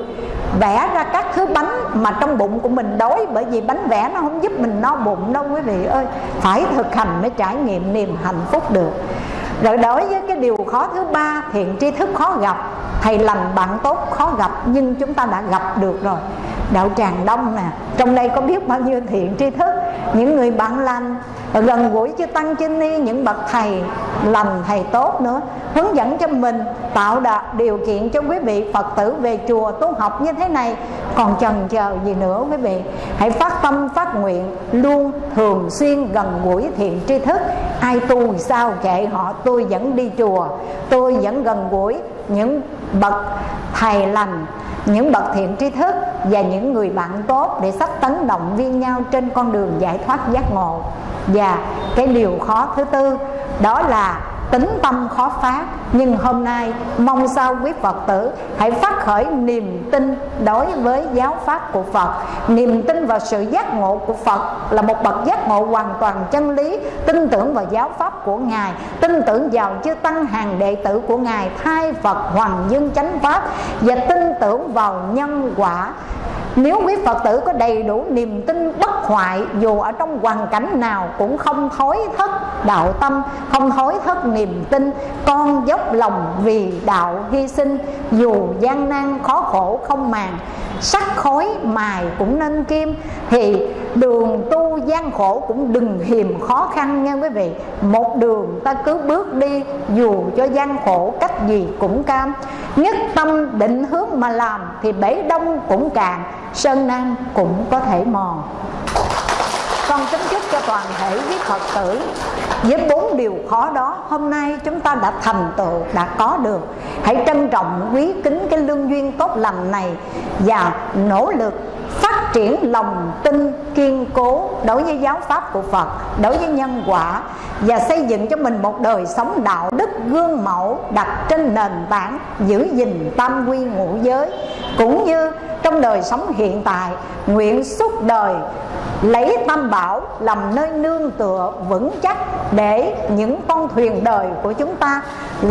vẽ ra các thứ bánh mà trong bụng của mình đói bởi vì bánh vẽ nó không giúp mình no bụng đâu quý vị ơi. Phải thực hành mới trải nghiệm niềm hạnh phúc được rồi đối với cái điều khó thứ ba, thiện tri thức khó gặp, thầy lành bạn tốt khó gặp, nhưng chúng ta đã gặp được rồi đạo tràng đông nè. Trong đây có biết bao nhiêu thiện tri thức? Những người bạn lành, gần gũi chư tăng chư ni, những bậc thầy lành, thầy tốt nữa, hướng dẫn cho mình, tạo đạt điều kiện cho quý vị phật tử về chùa tu học như thế này. Còn chần chờ gì nữa quý vị? Hãy phát tâm, phát nguyện, luôn thường xuyên gần gũi thiện tri thức. Ai tu sao kệ họ, tôi vẫn đi chùa. Tôi vẫn gần gũi những bậc thầy lành, những bậc thiện tri thức và những người bạn tốt để sách tấn động viên nhau trên con đường giải thoát giác ngộ. Và cái điều khó thứ tư đó là tính tâm khó phát nhưng hôm nay, mong sao quý phật tử hãy phát khởi niềm tin đối với giáo pháp của phật. Niềm tin vào sự giác ngộ của phật là một bậc giác ngộ hoàn toàn chân lý, tin tưởng vào giáo pháp của ngài, tin tưởng vào chư tăng hàng đệ tử của ngài, thay phật hoàng dương chánh pháp và tin tưởng vào nhân quả nếu quý Phật tử có đầy đủ niềm tin bất hoại, Dù ở trong hoàn cảnh nào cũng không thối thất đạo tâm, Không thối thất niềm tin, Con dốc lòng vì đạo hy sinh, Dù gian nan khó khổ không màng Sắc khối mài cũng nên kim Thì đường tu gian khổ cũng đừng hiềm khó khăn nha quý vị. Một đường ta cứ bước đi, Dù cho gian khổ cách gì cũng cam. Nhất tâm định hướng mà làm Thì bể đông cũng cạn, Sơn Nam cũng có thể mòn. Con kính chúc cho toàn thể quý Phật tử với bốn điều khó đó, hôm nay chúng ta đã thành tựu, đã có được. Hãy trân trọng, quý kính cái lương duyên tốt lành này và nỗ lực phát triển lòng tin, kiên cố đối với giáo pháp của Phật, đối với nhân quả và xây dựng cho mình một đời sống đạo đức gương mẫu đặt trên nền tảng giữ gìn tam quy ngũ giới. Cũng như trong đời sống hiện tại, nguyện suốt đời lấy tam bảo làm nơi nương tựa vững chắc để những con thuyền đời của chúng ta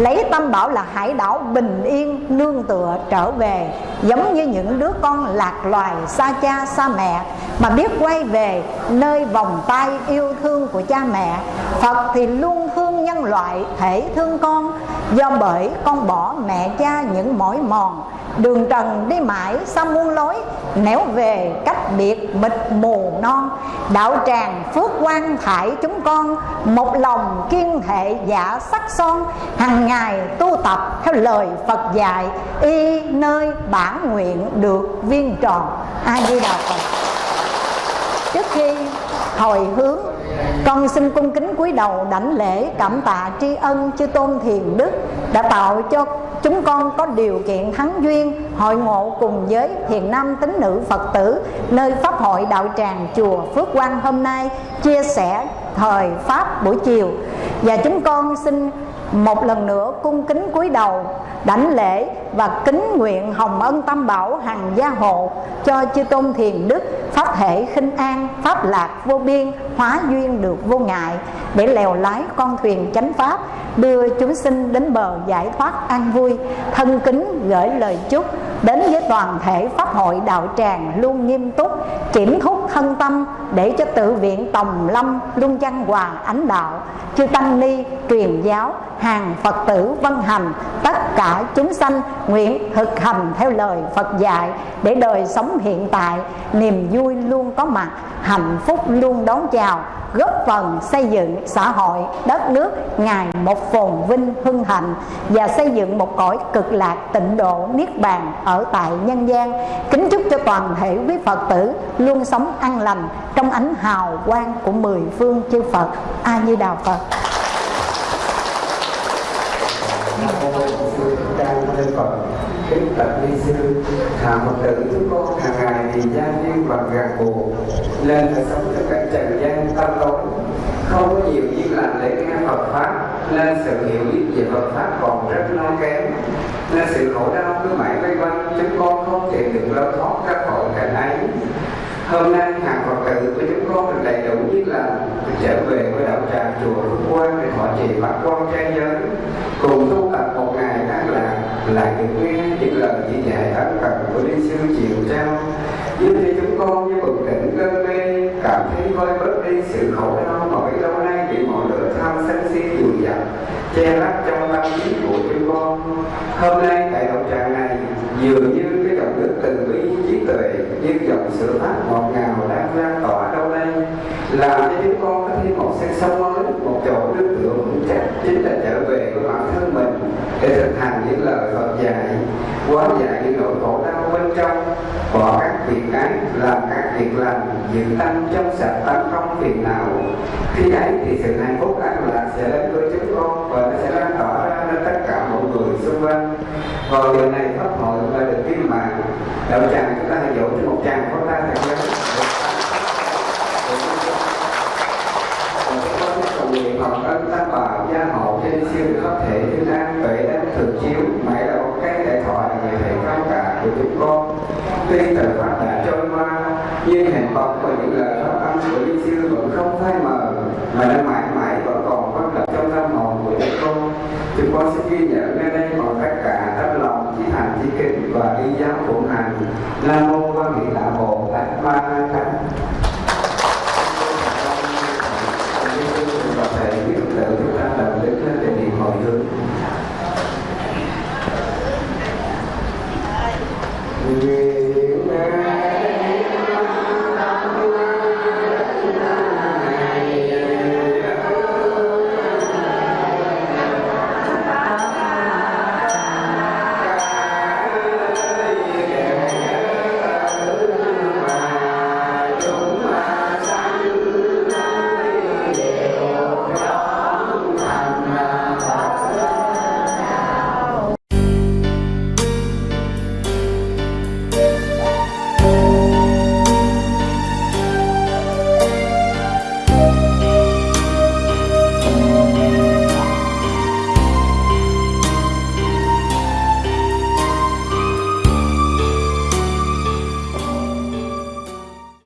lấy tâm bảo là hải đảo bình yên, nương tựa trở về. Giống như những đứa con lạc loài, xa cha, xa mẹ, mà biết quay về nơi vòng tay yêu thương của cha mẹ. Phật thì luôn thương nhân loại, thể thương con. Do bởi con bỏ mẹ cha những mỏi mòn Đường trần đi mãi, sao muôn lối? Néo về cách biệt mịt mù non. Đạo tràng phước quan thải chúng con, Một lòng kiên hệ giả sắc son. Hàng ngày tu tập theo lời Phật dạy, Y nơi bản nguyện được viên tròn. A Di Đà Phật. Trước khi hồi hướng con xin cung kính cúi đầu đảnh lễ, cảm tạ tri ân chư tôn thiền đức đã tạo cho chúng con có điều kiện thắng duyên, hội ngộ cùng với thiền nam tín nữ phật tử, nơi pháp hội đạo tràng chùa phước quang hôm nay chia sẻ thời pháp buổi chiều. Và chúng con xin một lần nữa cung kính cúi đầu, đảnh lễ và kính nguyện hồng ân tam bảo hằng gia hộ cho chư tôn thiền đức, pháp thể khinh an, pháp lạc vô biên, hóa duyên được vô ngại, để lèo lái con thuyền chánh pháp, đưa chúng sinh đến bờ giải thoát an vui, thân kính gửi lời chúc đến với toàn thể pháp hội đạo tràng luôn nghiêm túc, kiểm thúc thân tâm để cho tự viện tòng lâm, luân văn hòa ánh đạo, chư tăng ni, truyền giáo, hàng phật tử vân hành, tất cả chúng sanh nguyện thực hành theo lời phật dạy để đời sống hiện tại, niềm vui luôn có mặt, hạnh phúc luôn đón chào, góp phần xây dựng xã hội, đất nước ngày một phồn vinh, hưng hạnh và xây dựng một cõi cực lạc tịnh độ niết bàn ở tại nhân gian. Kính chúc cho toàn thể quý phật tử luôn sống an lành trong ánh hào quang của mười phương chư phật. A di đà phật. Kính bạch ni sư Hạ phật tử chúng con hàng ngày thì gia duyên và gạt buộc lên phải sống trong cảnh trần gian tâm tối không có nhiều việc làm để nghe Phật pháp nên sự hiểu biết về Phật pháp còn rất non kém nên sự khổ đau cứ mãi vây quanh chúng con không thể được lối thoát ra khỏi cảnh ấy hôm nay hàng phật tử của chúng con được đầy đủ như là trở về với đạo tràng chùa rục Quang để họ trì pháp quan trai giới. Cùng tu tập một ngày an lạc lại được nghe những lời chỉ dạy ân cần của Lý sư chiều trao. Như thế chúng con như bừng tỉnh cơn mê, cảm thấy vơi bớt đi sự khổ đau mà lâu nay bị mọi lửa tham sân si dùi dập, che lấp trong tâm trí của chúng con. Hôm nay tại đạo tràng này, dường như đức tình bí bi trí tuệ như dòng sữa pháp ngọt ngào đang lan tỏa đâu đây? Làm cho chúng con có thêm một sắc sống mới, một chỗ nước tựa vững chắc, chính là trở về với bản thân mình. Để thực hành những lời Phật dạy quá giải những nỗi khổ đau bên trong, bỏ các việc ái, làm các việc lành, giữ tâm trong sạch tâm không phiền não. Khi ấy thì sự hạnh phúc an lạc sẽ đến với chúng con, và nó sẽ lan tỏa ra đến tất cả mọi người xung quanh. Vào giờ này, pháp hội là được viên mà đạo tràng chúng ta hãy dỗ cho một tràng pháo tay thật lớn nguyện học ân tam bảo gia hộ trên siêu khắp thể thứ an tuệ đang thường chiếu. Mãi là một cái đại thoại về thể cao cả của chúng con. Tuy thời pháp đã trôi qua, nhưng hình bóng và những lời pháp âm của linh siêu vẫn không phai mờ, mà nó mãi mãi vẫn còn bất lập trong tâm hồn của chúng con. Chúng con xin ghi nhận nơi đây còn tất cả và ý giáo của ngài. Nam mô quan hệ đạo bồ tát ma la tát và thầy biết tự chúng ta làm đến để đi hồi hướng